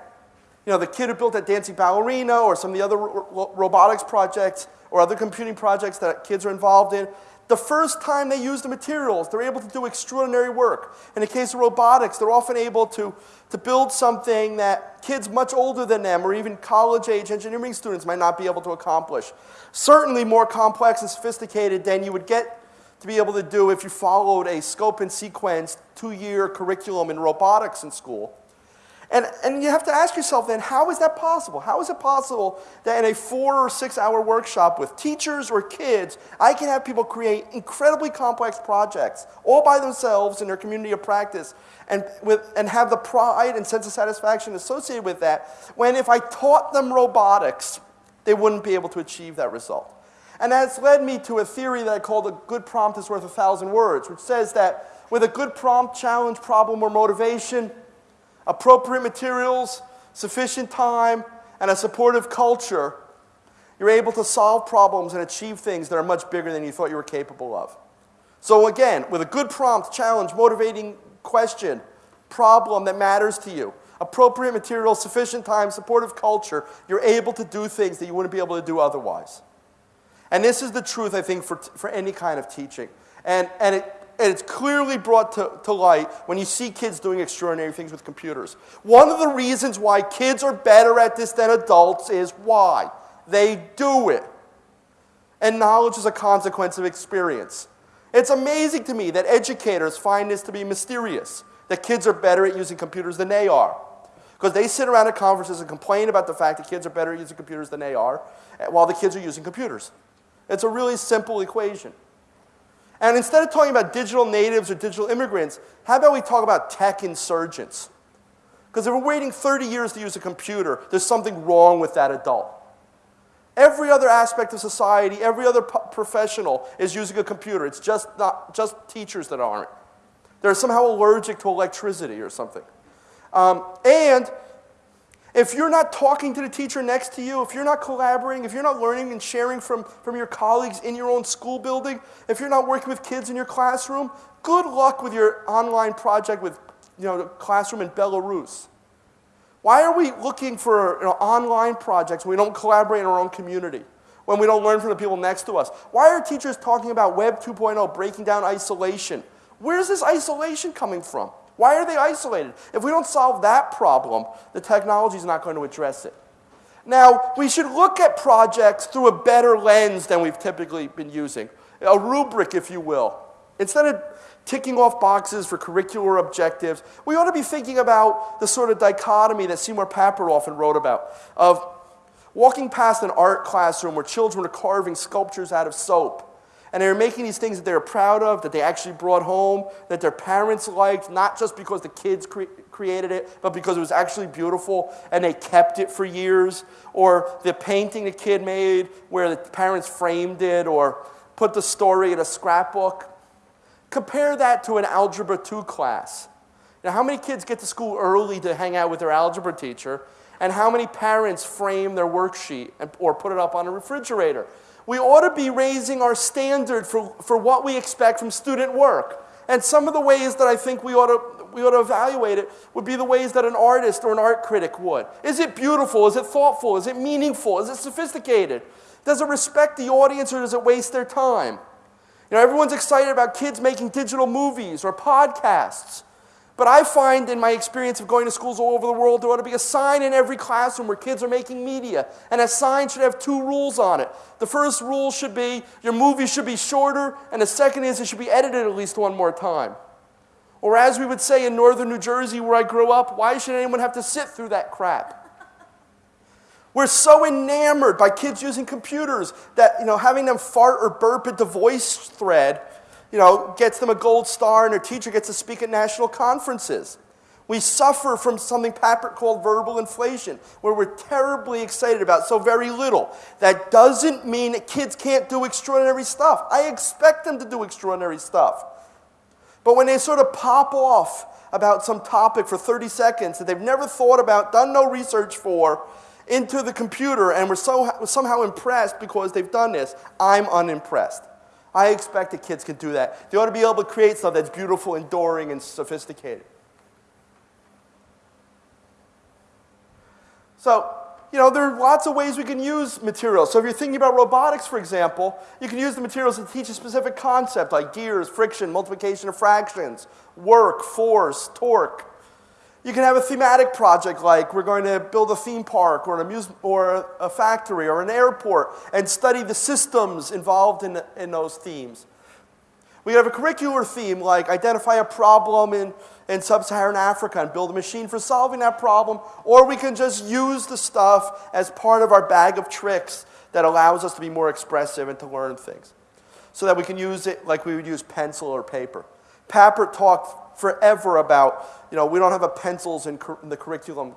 you know, the kid who built that dancing ballerina or some of the other ro robotics projects or other computing projects that kids are involved in, the first time they use the materials, they're able to do extraordinary work. In the case of robotics, they're often able to, to build something that kids much older than them or even college-age engineering students might not be able to accomplish. Certainly more complex and sophisticated than you would get to be able to do if you followed a scope and sequence two-year curriculum in robotics in school. And, and you have to ask yourself then, how is that possible? How is it possible that in a four or six hour workshop with teachers or kids, I can have people create incredibly complex projects all by themselves in their community of practice and, with, and have the pride and sense of satisfaction associated with that, when if I taught them robotics, they wouldn't be able to achieve that result. And that's led me to a theory that I call the good prompt is worth a thousand words, which says that with a good prompt, challenge, problem, or motivation, appropriate materials, sufficient time, and a supportive culture, you're able to solve problems and achieve things that are much bigger than you thought you were capable of. So again, with a good prompt, challenge, motivating question, problem that matters to you, appropriate materials, sufficient time, supportive culture, you're able to do things that you wouldn't be able to do otherwise. And this is the truth, I think, for, for any kind of teaching. And, and, it, and it's clearly brought to, to light when you see kids doing extraordinary things with computers. One of the reasons why kids are better at this than adults is why? They do it. And knowledge is a consequence of experience. It's amazing to me that educators find this to be mysterious, that kids are better at using computers than they are. Because they sit around at conferences and complain about the fact that kids are better at using computers than they are, while the kids are using computers. It's a really simple equation. And instead of talking about digital natives or digital immigrants, how about we talk about tech insurgents? Because if we're waiting 30 years to use a computer, there's something wrong with that adult. Every other aspect of society, every other professional is using a computer. It's just not just teachers that aren't. They're somehow allergic to electricity or something. Um, and if you're not talking to the teacher next to you, if you're not collaborating, if you're not learning and sharing from, from your colleagues in your own school building, if you're not working with kids in your classroom, good luck with your online project with you know, the classroom in Belarus. Why are we looking for you know, online projects when we don't collaborate in our own community? When we don't learn from the people next to us? Why are teachers talking about Web 2.0 breaking down isolation? Where's this isolation coming from? Why are they isolated? If we don't solve that problem, the technology is not going to address it. Now, we should look at projects through a better lens than we've typically been using, a rubric, if you will. Instead of ticking off boxes for curricular objectives, we ought to be thinking about the sort of dichotomy that Seymour Papert often wrote about of walking past an art classroom where children are carving sculptures out of soap and they're making these things that they're proud of, that they actually brought home, that their parents liked, not just because the kids cre created it, but because it was actually beautiful and they kept it for years. Or the painting the kid made where the parents framed it or put the story in a scrapbook. Compare that to an Algebra 2 class. Now, how many kids get to school early to hang out with their algebra teacher? And how many parents frame their worksheet and, or put it up on a refrigerator? We ought to be raising our standard for, for what we expect from student work. And some of the ways that I think we ought, to, we ought to evaluate it would be the ways that an artist or an art critic would. Is it beautiful? Is it thoughtful? Is it meaningful? Is it sophisticated? Does it respect the audience or does it waste their time? You know, everyone's excited about kids making digital movies or podcasts. But I find in my experience of going to schools all over the world, there ought to be a sign in every classroom where kids are making media. And a sign should have two rules on it. The first rule should be your movie should be shorter, and the second is it should be edited at least one more time. Or as we would say in northern New Jersey where I grew up, why should anyone have to sit through that crap? We're so enamored by kids using computers that, you know, having them fart or burp at the voice thread you know, gets them a gold star and their teacher gets to speak at national conferences. We suffer from something Papert called verbal inflation, where we're terribly excited about so very little. That doesn't mean that kids can't do extraordinary stuff. I expect them to do extraordinary stuff. But when they sort of pop off about some topic for 30 seconds that they've never thought about, done no research for, into the computer, and we're so, somehow impressed because they've done this, I'm unimpressed. I expect that kids can do that. They ought to be able to create stuff that's beautiful, enduring, and sophisticated. So, you know, there are lots of ways we can use materials. So if you're thinking about robotics, for example, you can use the materials to teach a specific concept like gears, friction, multiplication of fractions, work, force, torque. You can have a thematic project like we're going to build a theme park or an amusement or a factory or an airport and study the systems involved in, in those themes. We have a curricular theme like identify a problem in, in sub-Saharan Africa and build a machine for solving that problem, or we can just use the stuff as part of our bag of tricks that allows us to be more expressive and to learn things. So that we can use it like we would use pencil or paper. Papert talked forever about, you know, we don't have a pencils in, in the curriculum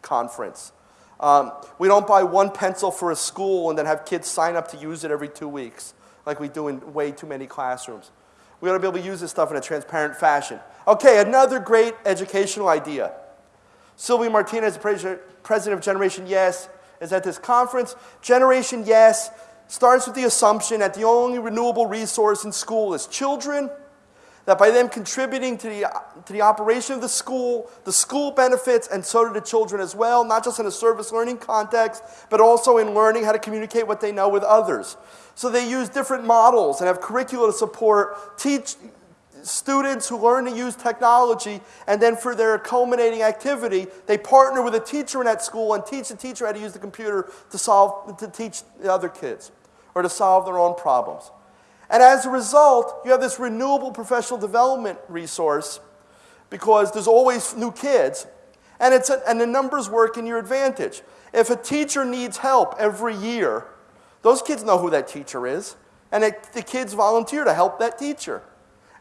conference. Um, we don't buy one pencil for a school and then have kids sign up to use it every two weeks, like we do in way too many classrooms. We ought to be able to use this stuff in a transparent fashion. Okay, another great educational idea. Sylvia Martinez, president of Generation Yes, is at this conference. Generation Yes starts with the assumption that the only renewable resource in school is children that by them contributing to the, to the operation of the school, the school benefits, and so do the children as well, not just in a service learning context, but also in learning how to communicate what they know with others. So they use different models and have curricula to support teach students who learn to use technology, and then for their culminating activity, they partner with a teacher in that school and teach the teacher how to use the computer to solve, to teach the other kids or to solve their own problems. And as a result, you have this renewable professional development resource because there's always new kids, and, it's a, and the numbers work in your advantage. If a teacher needs help every year, those kids know who that teacher is, and it, the kids volunteer to help that teacher.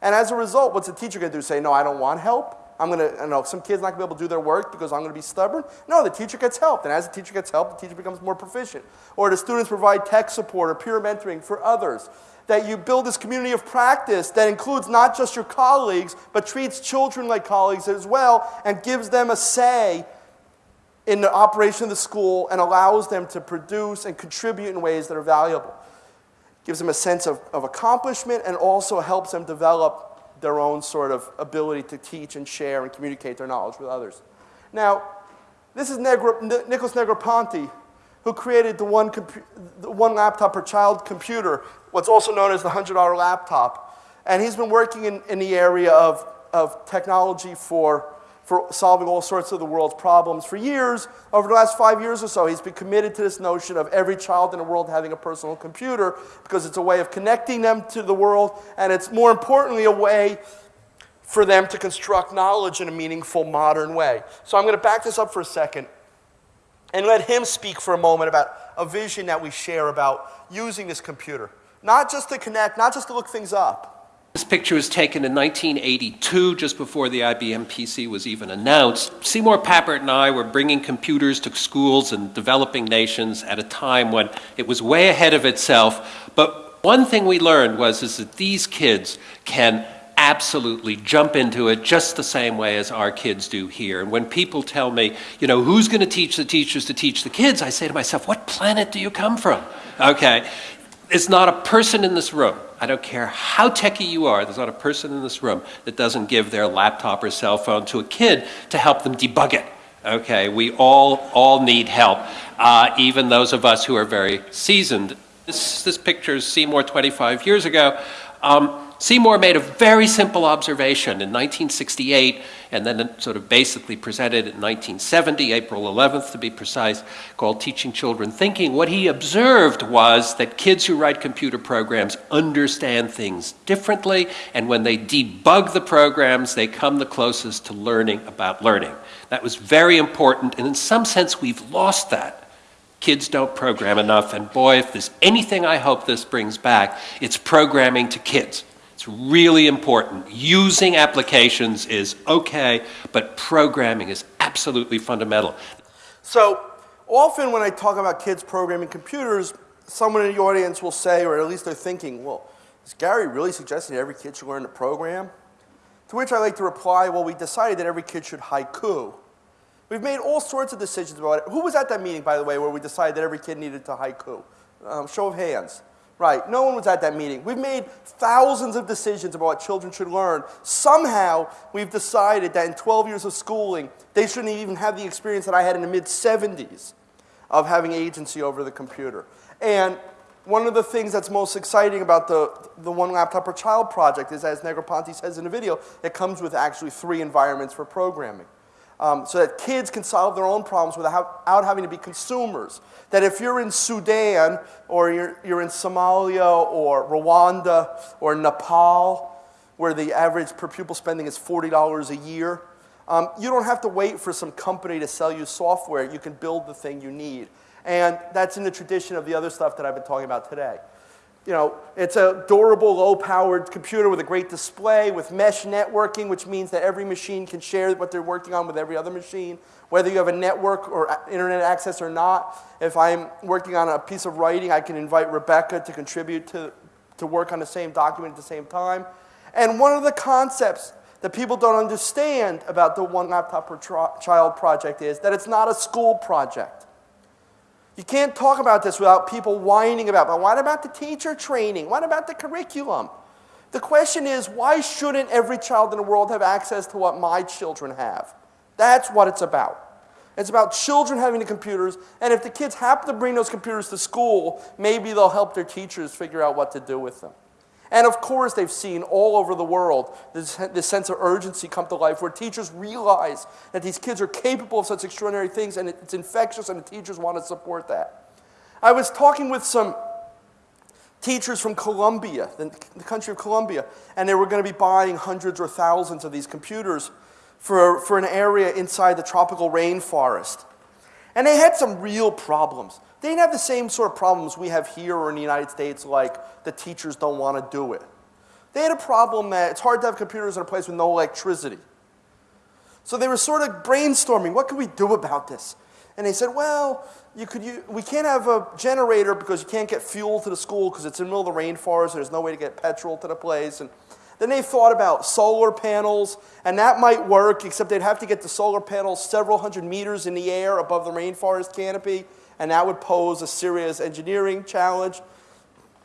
And as a result, what's the teacher going to do? Say, no, I don't want help? I'm going to, you know, some kids not going to be able to do their work because I'm going to be stubborn. No, the teacher gets help. And as the teacher gets help, the teacher becomes more proficient. Or the students provide tech support or peer mentoring for others that you build this community of practice that includes not just your colleagues, but treats children like colleagues as well and gives them a say in the operation of the school and allows them to produce and contribute in ways that are valuable. Gives them a sense of, of accomplishment and also helps them develop their own sort of ability to teach and share and communicate their knowledge with others. Now, this is Negro, Nicholas Negroponte, who created the one, the one laptop per child computer, what's also known as the $100 laptop. And he's been working in, in the area of, of technology for, for solving all sorts of the world's problems for years. Over the last five years or so, he's been committed to this notion of every child in the world having a personal computer because it's a way of connecting them to the world, and it's more importantly a way for them to construct knowledge in a meaningful modern way. So I'm going to back this up for a second and let him speak for a moment about a vision that we share about using this computer. Not just to connect, not just to look things up. This picture was taken in 1982, just before the IBM PC was even announced. Seymour Papert and I were bringing computers to schools and developing nations at a time when it was way ahead of itself. But one thing we learned was is that these kids can absolutely jump into it just the same way as our kids do here. And when people tell me, you know, who's going to teach the teachers to teach the kids, I say to myself, what planet do you come from? Okay. It's not a person in this room. I don't care how techy you are, there's not a person in this room that doesn't give their laptop or cell phone to a kid to help them debug it. Okay, we all all need help, uh, even those of us who are very seasoned. This, this picture is Seymour 25 years ago. Um, Seymour made a very simple observation in 1968, and then sort of basically presented in 1970, April 11th to be precise, called Teaching Children Thinking. What he observed was that kids who write computer programs understand things differently, and when they debug the programs, they come the closest to learning about learning. That was very important, and in some sense, we've lost that kids don't program enough. And boy, if there's anything I hope this brings back, it's programming to kids. It's really important. Using applications is okay, but programming is absolutely fundamental. So often when I talk about kids programming computers, someone in the audience will say, or at least they're thinking, well, is Gary really suggesting every kid should learn to program? To which I like to reply, well, we decided that every kid should haiku. We've made all sorts of decisions about it. Who was at that meeting, by the way, where we decided that every kid needed to haiku? Um, show of hands. Right, no one was at that meeting. We've made thousands of decisions about what children should learn. Somehow, we've decided that in 12 years of schooling, they shouldn't even have the experience that I had in the mid 70s of having agency over the computer. And one of the things that's most exciting about the, the One Laptop Per Child project is, as Negroponte says in the video, it comes with actually three environments for programming um, so that kids can solve their own problems without, having to be consumers. That if you're in Sudan or you're, you're in Somalia or Rwanda or Nepal, where the average per pupil spending is $40 a year, um, you don't have to wait for some company to sell you software. You can build the thing you need. And that's in the tradition of the other stuff that I've been talking about today you know, it's a durable, low-powered computer with a great display, with mesh networking, which means that every machine can share what they're working on with every other machine, whether you have a network or internet access or not. If I'm working on a piece of writing, I can invite Rebecca to contribute to, to work on the same document at the same time. And one of the concepts that people don't understand about the One Laptop Per Child project is that it's not a school project. You can't talk about this without people whining about, but what about the teacher training? What about the curriculum? The question is, why shouldn't every child in the world have access to what my children have? That's what it's about. It's about children having the computers, and if the kids happen to bring those computers to school, maybe they'll help their teachers figure out what to do with them. And of course, they've seen all over the world this, this sense of urgency come to life where teachers realize that these kids are capable of such extraordinary things and it's infectious, and the teachers want to support that. I was talking with some teachers from Colombia, the, the country of Colombia, and they were going to be buying hundreds or thousands of these computers for, for an area inside the tropical rainforest. And they had some real problems. They didn't have the same sort of problems we have here or in the United States, like the teachers don't want to do it. They had a problem that it's hard to have computers in a place with no electricity. So they were sort of brainstorming, what can we do about this? And they said, well, you could use, we can't have a generator because you can't get fuel to the school because it's in the middle of the rainforest there's no way to get petrol to the place. And then they thought about solar panels, and that might work, except they'd have to get the solar panels several hundred meters in the air above the rainforest canopy, and that would pose a serious engineering challenge.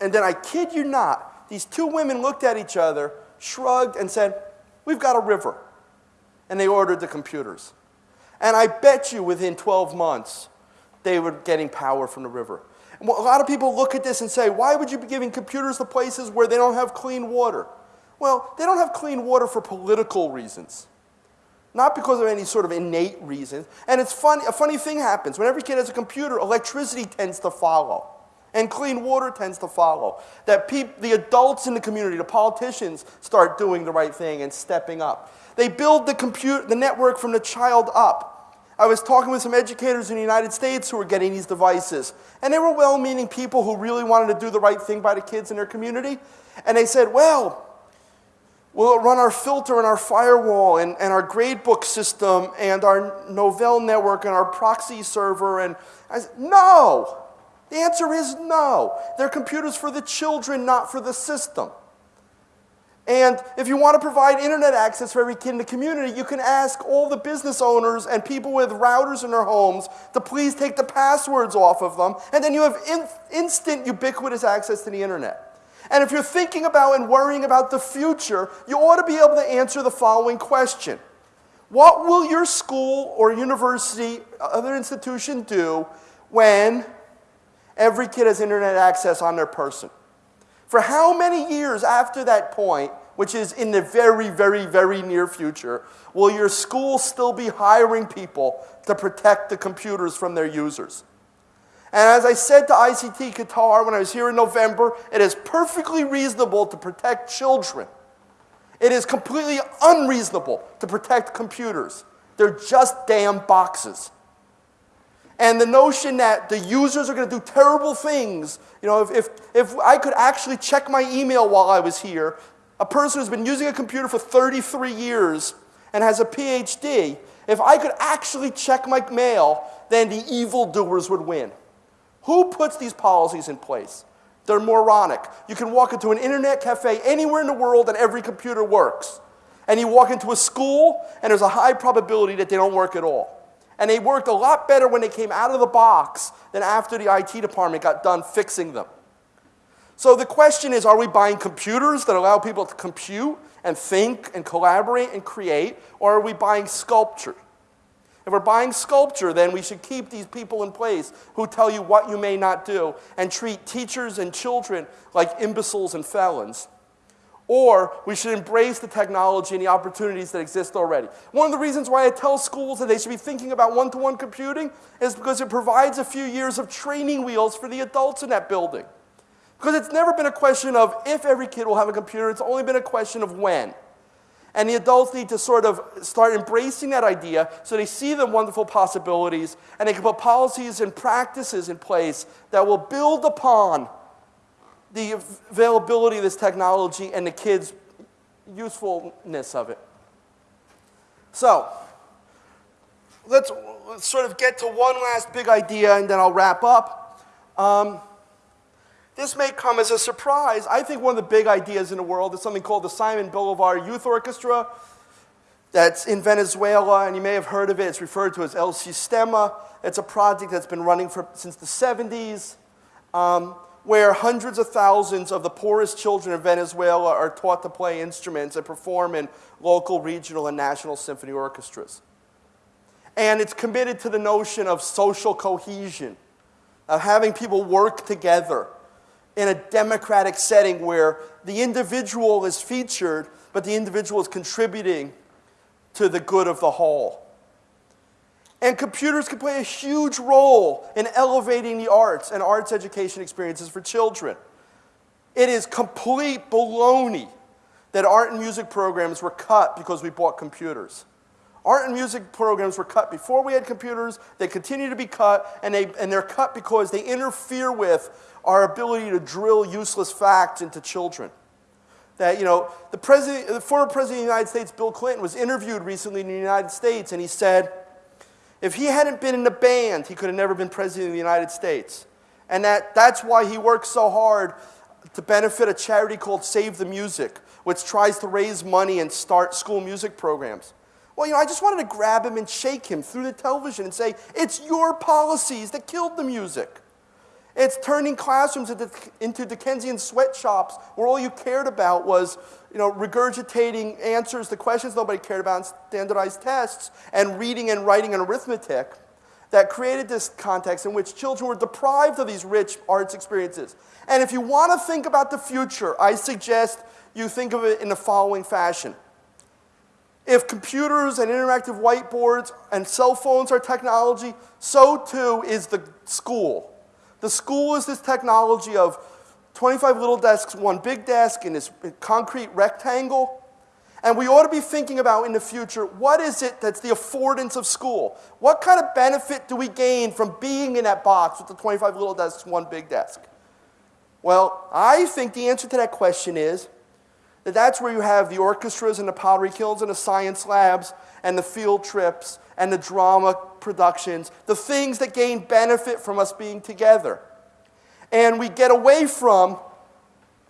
And then I kid you not, these two women looked at each other, shrugged, and said, We've got a river. And they ordered the computers. And I bet you within 12 months, they were getting power from the river. And a lot of people look at this and say, why would you be giving computers to places where they don't have clean water? Well, they don't have clean water for political reasons. Not because of any sort of innate reason. And it's funny, a funny thing happens. When every kid has a computer, electricity tends to follow. And clean water tends to follow. That the adults in the community, the politicians, start doing the right thing and stepping up. They build the, compute- the network from the child up. I was talking with some educators in the United States who were getting these devices. And they were well meaning people who really wanted to do the right thing by the kids in their community. And they said, well, we'll run our filter and our firewall and, and our gradebook system and our Novell network and our proxy server. And I said, no. The answer is no. They're computers for the children, not for the system. And if you want to provide internet access for every kid in the community, you can ask all the business owners and people with routers in their homes to please take the passwords off of them, and then you have in instant ubiquitous access to the internet. And if you're thinking about and worrying about the future, you ought to be able to answer the following question What will your school or university, uh, other institution do when every kid has internet access on their person? For how many years after that point, which is in the very, very, very near future, will your school still be hiring people to protect the computers from their users? And as I said to ICT Qatar when I was here in November, it is perfectly reasonable to protect children. It is completely unreasonable to protect computers. They're just damn boxes. And the notion that the users are going to do terrible things, you know, if, if, if I could actually check my email while I was here, a person who's been using a computer for 33 years and has a PhD, if I could actually check my mail, then the evildoers would win. Who puts these policies in place? They're moronic. You can walk into an internet cafe anywhere in the world and every computer works. And you walk into a school and there's a high probability that they don't work at all. And they worked a lot better when they came out of the box than after the IT department got done fixing them. So the question is are we buying computers that allow people to compute and think and collaborate and create, or are we buying sculpture? If we're buying sculpture, then we should keep these people in place who tell you what you may not do and treat teachers and children like imbeciles and felons. Or we should embrace the technology and the opportunities that exist already. One of the reasons why I tell schools that they should be thinking about one to one computing is because it provides a few years of training wheels for the adults in that building. Because it's never been a question of if every kid will have a computer, it's only been a question of when. And the adults need to sort of start embracing that idea so they see the wonderful possibilities and they can put policies and practices in place that will build upon the availability of this technology and the kids' usefulness of it. So, let's, sort of get to one last big idea and then I'll wrap up. Um, this may come as a surprise. I think one of the big ideas in the world is something called the Simon Bolivar Youth Orchestra that's in Venezuela, and you may have heard of it. It's referred to as El Sistema. It's a project that's been running for, since the 70s. Um, where hundreds of thousands of the poorest children in Venezuela are taught to play instruments and perform in local, regional, and national symphony orchestras. And it's committed to the notion of social cohesion, of having people work together in a democratic setting where the individual is featured, but the individual is contributing to the good of the whole. And computers can play a huge role in elevating the arts and arts education experiences for children. It is complete baloney that art and music programs were cut because we bought computers. Art and music programs were cut before we had computers. They continue to be cut, and, they, and they're cut because they interfere with our ability to drill useless facts into children. That, you know, the, president, the former president of the United States, Bill Clinton, was interviewed recently in the United States, and he said, if he hadn't been in the band, he could have never been president of the United States. And that, that's why he works so hard to benefit a charity called Save the Music, which tries to raise money and start school music programs. Well, you know, I just wanted to grab him and shake him through the television and say, it's your policies that killed the music. It's turning classrooms into, into Dickensian sweatshops where all you cared about was you know, regurgitating answers to questions nobody cared about in standardized tests and reading and writing and arithmetic that created this context in which children were deprived of these rich arts experiences. And if you want to think about the future, I suggest you think of it in the following fashion. If computers and interactive whiteboards and cell phones are technology, so too is the school. The school is this technology of 25 little desks, one big desk in this concrete rectangle. And we ought to be thinking about in the future what is it that's the affordance of school? What kind of benefit do we gain from being in that box with the 25 little desks, one big desk? Well, I think the answer to that question is that that's where you have the orchestras and the pottery kilns and the science labs and the field trips and the drama productions, the things that gain benefit from us being together. And we get away from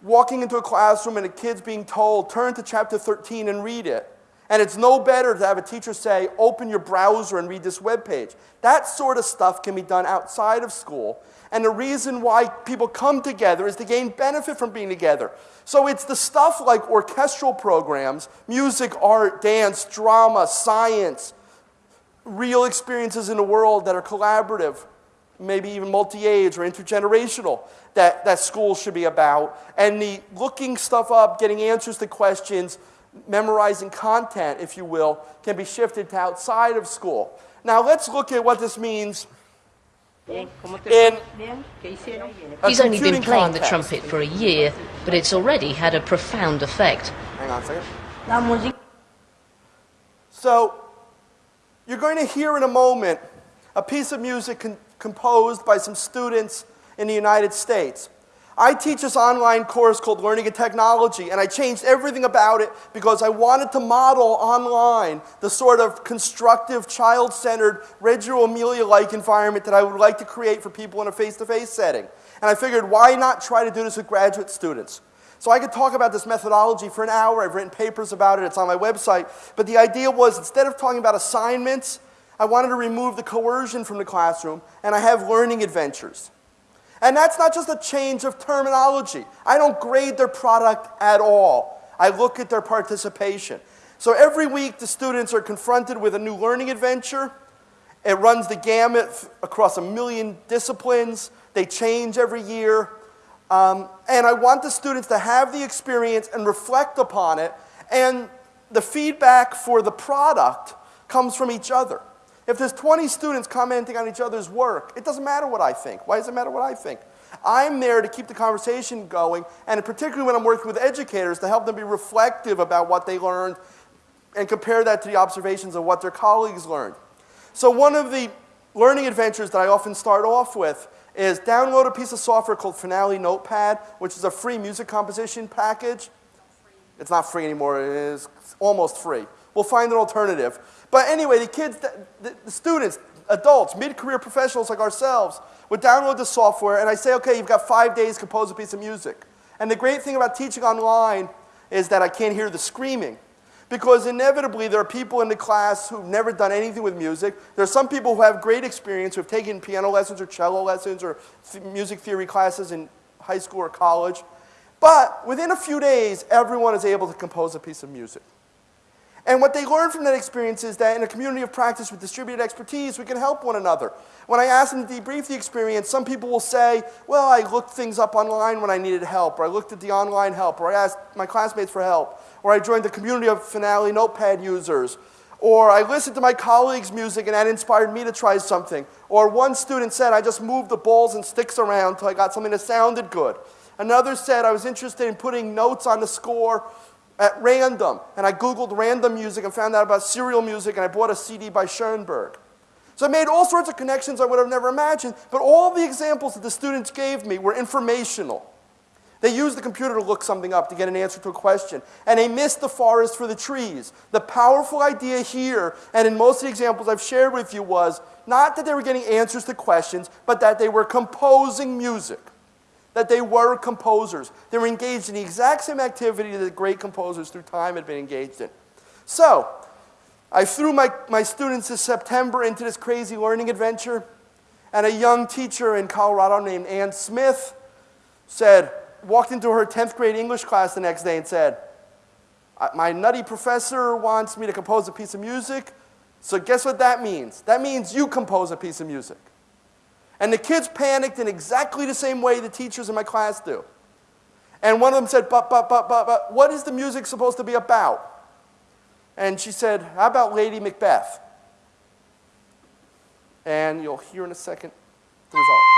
walking into a classroom and the kids being told, turn to chapter 13 and read it. And it's no better to have a teacher say, open your browser and read this web page. That sort of stuff can be done outside of school. And the reason why people come together is to gain benefit from being together. So it's the stuff like orchestral programs, music, art, dance, drama, science, real experiences in the world that are collaborative, maybe even multi-age or intergenerational that, that schools should be about. And the looking stuff up, getting answers to questions, memorizing content, if you will, can be shifted to outside of school. Now let's look at what this means in He's only been playing the trumpet for a year, but it's already had a profound effect. Hang on a second. So, you're going to hear in a moment a piece of music composed by some students in the United States. I teach this online course called Learning and Technology, and I changed everything about it because I wanted to model online the sort of constructive, child centered, Reggio Emilia like environment that I would like to create for people in a face to face setting. And I figured, why not try to do this with graduate students? So I could talk about this methodology for an hour. I've written papers about it, it's on my website. But the idea was instead of talking about assignments, I wanted to remove the coercion from the classroom, and I have learning adventures. And that's not just a change of terminology. I don't grade their product at all. I look at their participation. So every week, the students are confronted with a new learning adventure. It runs the gamut across a million disciplines. They change every year. Um, and I want the students to have the experience and reflect upon it. And the feedback for the product comes from each other. If there's 20 students commenting on each other's work, it doesn't matter what I think. Why does it matter what I think? I'm there to keep the conversation going, and particularly when I'm working with educators, to help them be reflective about what they learned and compare that to the observations of what their colleagues learned. So one of the learning adventures that I often start off with is download a piece of software called Finale Notepad, which is a free music composition package. It's not free anymore, it is almost free. We'll find an alternative. But anyway, the kids, the, the students, adults, mid-career professionals like ourselves would download the software and I say, okay, you've got five days to compose a piece of music. And the great thing about teaching online is that I can't hear the screaming. Because inevitably there are people in the class who've never done anything with music. There are some people who have great experience, who have taken piano lessons or cello lessons or th music theory classes in high school or college. But within a few days, everyone is able to compose a piece of music. And what they learn from that experience is that in a community of practice with distributed expertise, we can help one another. When I ask them to debrief the experience, some people will say, well, I looked things up online when I needed help, or I looked at the online help, or I asked my classmates for help, or I joined the community of Finale Notepad users, or I listened to my colleagues' music and that inspired me to try something. Or one student said, I just moved the balls and sticks around until I got something that sounded good. Another said, I was interested in putting notes on the score at random. And I Googled random music and found out about serial music, and I bought a CD by Schoenberg. So I made all sorts of connections I would have never imagined, but all the examples that the students gave me were informational. They used the computer to look something up to get an answer to a question, and they missed the forest for the trees. The powerful idea here, and in most of the examples I've shared with you, was not that they were getting answers to questions, but that they were composing music that they were composers. They were engaged in the exact same activity that great composers through time had been engaged in. So, I threw my, my students this September into this crazy learning adventure, and a young teacher in Colorado named Ann Smith said, walked into her 10th grade English class the next day and said, My nutty professor wants me to compose a piece of music, so guess what that means? That means you compose a piece of music. And the kids panicked in exactly the same way the teachers in my class do. And one of them said, but, but, but, but, but, what is the music supposed to be about? And she said, how about Lady Macbeth? And you'll hear in a second the result.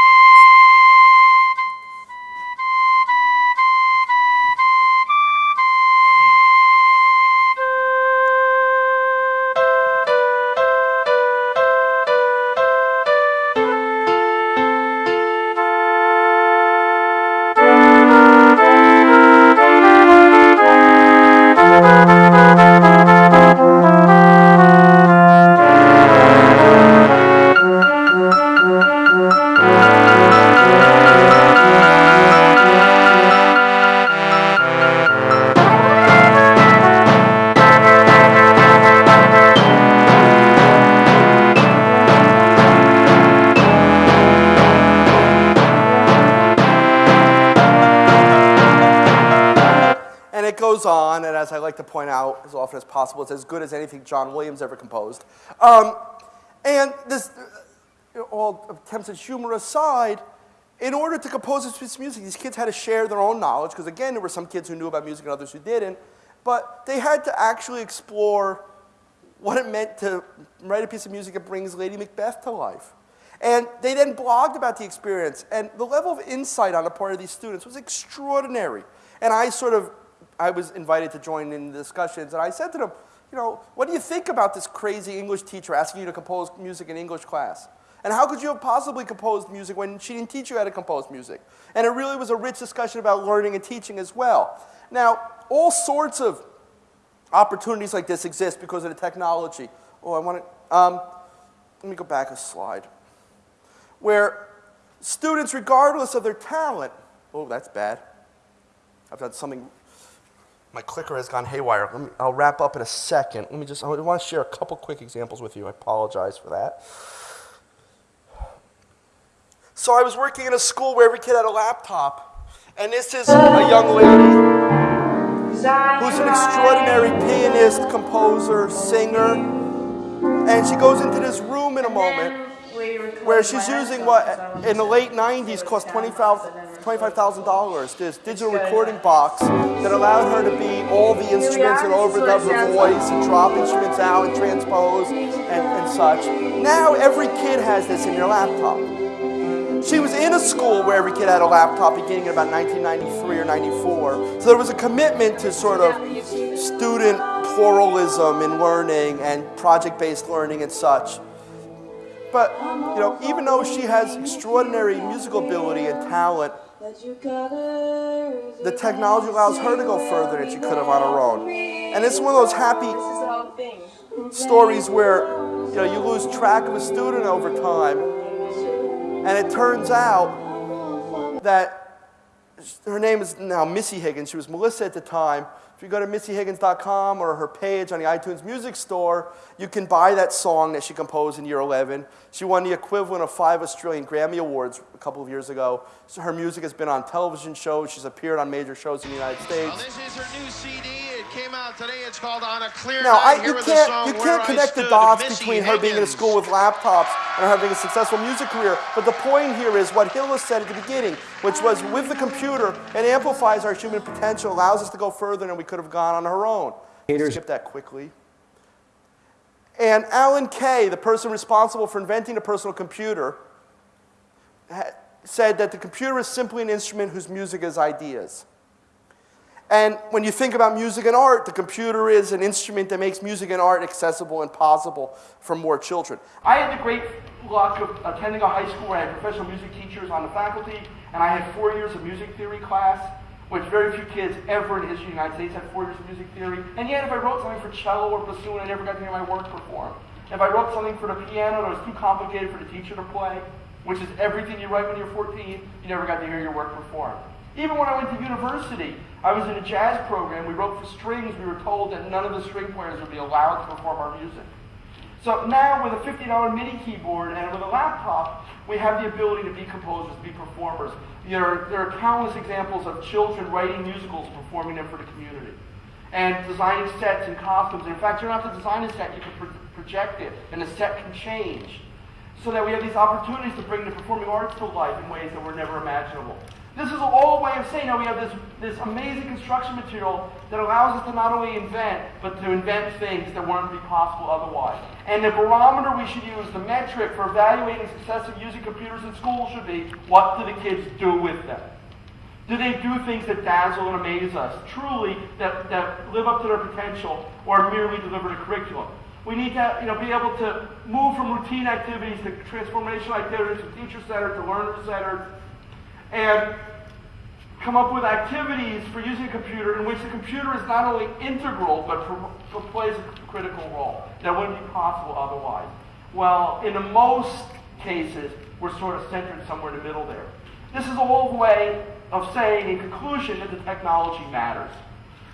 Often as possible, it's as good as anything John Williams ever composed. Um, and this, uh, all attempts at humor aside, in order to compose this piece of music, these kids had to share their own knowledge, because again, there were some kids who knew about music and others who didn't, but they had to actually explore what it meant to write a piece of music that brings Lady Macbeth to life. And they then blogged about the experience, and the level of insight on the part of these students was extraordinary. And I sort of, I was invited to join in the discussions, and I said to them, you know, what do you think about this crazy English teacher asking you to compose music in English class? And how could you have possibly composed music when she didn't teach you how to compose music? And it really was a rich discussion about learning and teaching as well. Now, all sorts of opportunities like this exist because of the technology. Oh, I want to, um, let me go back a slide. Where students, regardless of their talent, oh, that's bad. I've done something, my clicker has gone haywire. Me, I'll wrap up in a second. Let me just, I want to share a couple quick examples with you. I apologize for that. So I was working in a school where every kid had a laptop. And this is a young lady who's an extraordinary pianist, composer, singer. And she goes into this room in a moment where she's using what in the late 90s cost $25,000, this digital recording box that allowed her to be all the instruments and overdub her voice and drop instruments out and transpose and, and such. Now every kid has this in their laptop. She was in a school where every kid had a laptop beginning in about 1993 or 94. So there was a commitment to sort of student pluralism in learning and project-based learning and such. But, you know, even though she has extraordinary musical ability and talent, the technology allows her to go further than she could have on her own. And it's one of those happy stories where, you know, you lose track of a student over time, and it turns out that her name is now Missy Higgins. She was Melissa at the time. If you go to missyhiggins.com or her page on the iTunes Music Store, you can buy that song that she composed in year 11. She won the equivalent of five Australian Grammy Awards a couple of years ago. So her music has been on television shows. She's appeared on major shows in the United States. Well, this is her new CD. It came out today. It's called On a Clear Now, Night. I, Here you with can't, song you can't I connect the dots Missy between her being in a school with laptops and her having a successful music career. But the point here is what Hill Hillis said at the beginning, which was with the computer, it amplifies our human potential, allows us to go further than we could have gone on our own. Haters. Skip that quickly. And Alan Kay, the person responsible for inventing the personal computer, said that the computer is simply an instrument whose music is ideas. And when you think about music and art, the computer is an instrument that makes music and art accessible and possible for more children. I had the great luck of attending a high school where I had professional music teachers on the faculty, and I had four years of music theory class, which very few kids ever in the history of the United States had four years of music theory. And yet, if I wrote something for cello or bassoon, I never got to hear my work performed. If I wrote something for the piano that was too complicated for the teacher to play, which is everything you write when you're 14, you never got to hear your work performed. Even when I went to university, I was in a jazz program. We wrote for strings. We were told that none of the string players would be allowed to perform our music. So now, with a $50 MIDI keyboard and with a laptop, we have the ability to be composers, to be performers. There are, there are countless examples of children writing musicals performing them for the community. And designing sets and costumes. And in fact, you don't have to design a set, you can pro- project it, and the set can change. So that we have these opportunities to bring the performing arts to life in ways that were never imaginable. This is all a way of saying that we have this, this amazing construction material that allows us to not only invent, but to invent things that wouldn't be possible otherwise. And the barometer we should use, the metric for evaluating success of using computers in school should be, what do the kids do with them? Do they do things that dazzle and amaze us, truly, that, that live up to their potential, or merely deliver the curriculum? We need to you know, be able to move from routine activities to transformational activities, from teacher-centered, to learner-centered, and come up with activities for using a computer in which the computer is not only integral, but plays a critical role that wouldn't be possible otherwise. Well, in the most cases, we're sort of centered somewhere in the middle there. This is a whole way of saying, in conclusion, that the technology matters.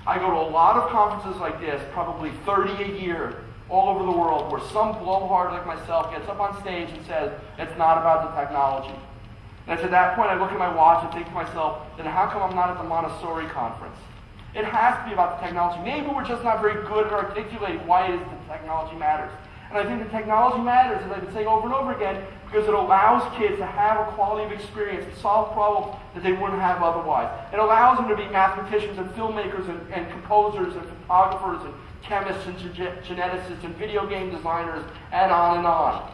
I go to a lot of conferences like this, probably 30 a year, all over the world, where some blowhard like myself gets up on stage and says, it's not about the technology. And at that point I look at my watch and think to myself, then how come I'm not at the Montessori conference? It has to be about the technology. Maybe we're just not very good at articulating why it is that technology matters. And I think the technology matters, as I've been saying over and over again, because it allows kids to have a quality of experience, to solve problems that they wouldn't have otherwise. It allows them to be mathematicians and filmmakers and, and composers and photographers and chemists and ge- geneticists and video game designers and on and on.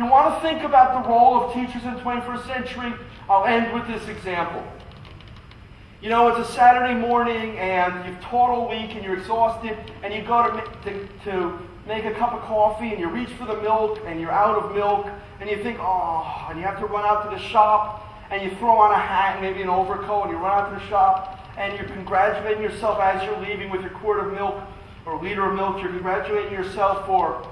You want to think about the role of teachers in the 21st century, I'll end with this example. You know, it's a Saturday morning and you've taught all week and you're exhausted and you go to, to, to make a cup of coffee and you reach for the milk and you're out of milk and you think, oh, and you have to run out to the shop and you throw on a hat and maybe an overcoat and you run out to the shop and you're congratulating yourself as you're leaving with your quart of milk or liter of milk. You're congratulating yourself for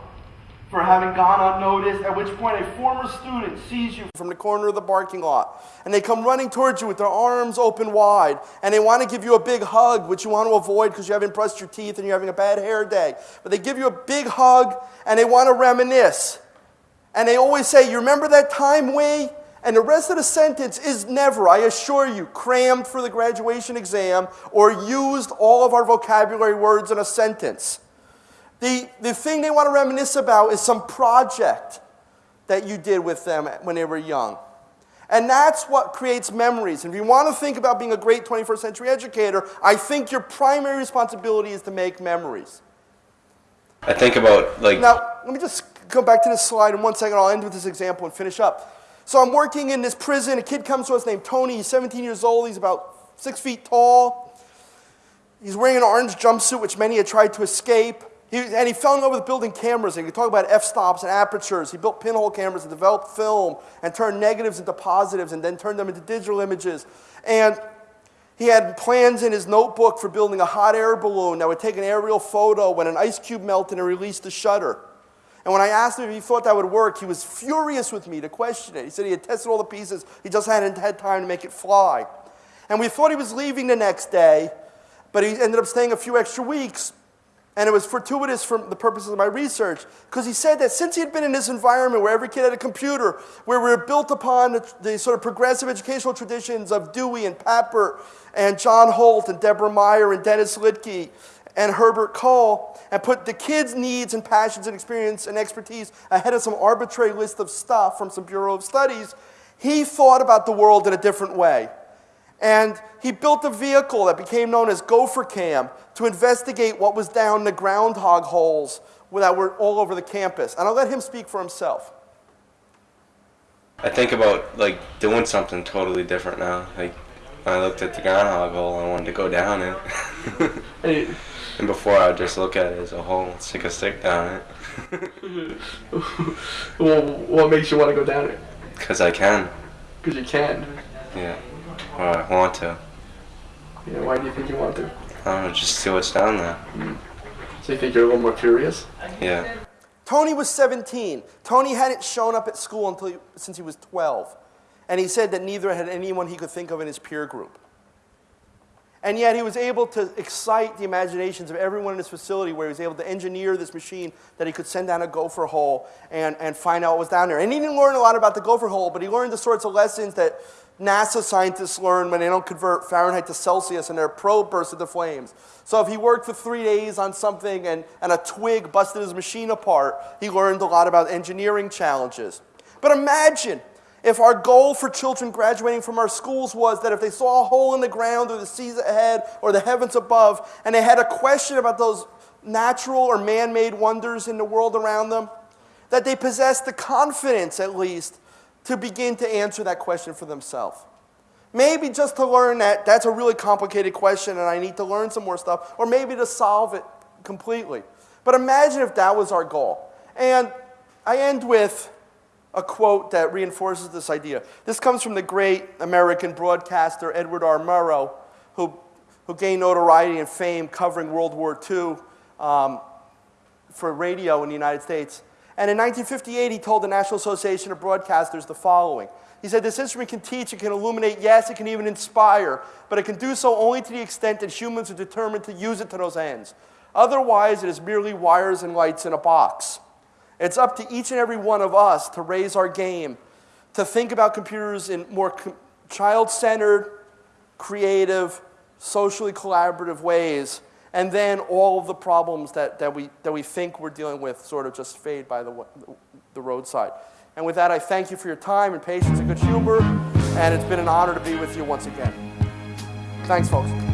for having gone unnoticed, at which point a former student sees you from the corner of the parking lot. And they come running towards you with their arms open wide. And they want to give you a big hug, which you want to avoid because you haven't brushed your teeth and you're having a bad hair day. But they give you a big hug and they want to reminisce. And they always say, You remember that time we? And the rest of the sentence is never, I assure you, crammed for the graduation exam or used all of our vocabulary words in a sentence. The, the thing they want to reminisce about is some project that you did with them when they were young. And that's what creates memories. And if you want to think about being a great 21st century educator, I think your primary responsibility is to make memories. I think about like Now, let me just go back to this slide in one second. I'll end with this example and finish up. So I'm working in this prison. A kid comes to us named Tony. He's 17 years old. He's about six feet tall. He's wearing an orange jumpsuit, which many had tried to escape. He, and he fell in love with building cameras. And he could talk about f-stops and apertures. He built pinhole cameras and developed film and turned negatives into positives and then turned them into digital images. And he had plans in his notebook for building a hot air balloon that would take an aerial photo when an ice cube melted and released the shutter. And when I asked him if he thought that would work, he was furious with me to question it. He said he had tested all the pieces, he just hadn't had time to make it fly. And we thought he was leaving the next day, but he ended up staying a few extra weeks. And it was fortuitous for the purposes of my research, because he said that since he had been in this environment where every kid had a computer, where we were built upon the, the sort of progressive educational traditions of Dewey and Papert and John Holt and Deborah Meier and Dennis Littky and Herbert Kohl, and put the kids' needs and passions and experience and expertise ahead of some arbitrary list of stuff from some Bureau of Studies, he thought about the world in a different way. And he built a vehicle that became known as Gopher Cam to investigate what was down the groundhog holes that were all over the campus. And I'll let him speak for himself. I think about like doing something totally different now. Like when I looked at the groundhog hole, I wanted to go down it. and before I would just look at it as a hole, stick a stick down it. well, what makes you want to go down it? Cause I can. Because you can. Yeah. Or I want to. Yeah, why do you think you want to? I don't know, just see what's down there. Hmm. So you think you're a little more curious? Yeah. Tony was 17. Tony hadn't shown up at school until he, since he was 12. And he said that neither had anyone he could think of in his peer group. And yet he was able to excite the imaginations of everyone in his facility where he was able to engineer this machine that he could send down a gopher hole and, and find out what was down there. And he didn't learn a lot about the gopher hole, but he learned the sorts of lessons that NASA scientists learn when they don't convert Fahrenheit to Celsius and their probe bursts into flames. So if he worked for three days on something and, and a twig busted his machine apart, he learned a lot about engineering challenges. But imagine if our goal for children graduating from our schools was that if they saw a hole in the ground or the seas ahead or the heavens above, and they had a question about those natural or man made wonders in the world around them, that they possessed the confidence, at least, to begin to answer that question for themselves. Maybe just to learn that that's a really complicated question and I need to learn some more stuff, or maybe to solve it completely. But imagine if that was our goal. And I end with a quote that reinforces this idea. This comes from the great American broadcaster Edward R. Murrow, who, who gained notoriety and fame covering World War II um, for radio in the United States. And in 1958, he told the National Association of Broadcasters the following. He said, This instrument can teach, it can illuminate, yes, it can even inspire, but it can do so only to the extent that humans are determined to use it to those ends. Otherwise, it is merely wires and lights in a box. It's up to each and every one of us to raise our game, to think about computers in more child centered, creative, socially collaborative ways, and then all of the problems that, that, we, that we think we're dealing with sort of just fade by the, the roadside. And with that, I thank you for your time and patience and good humor, and it's been an honor to be with you once again. Thanks, folks.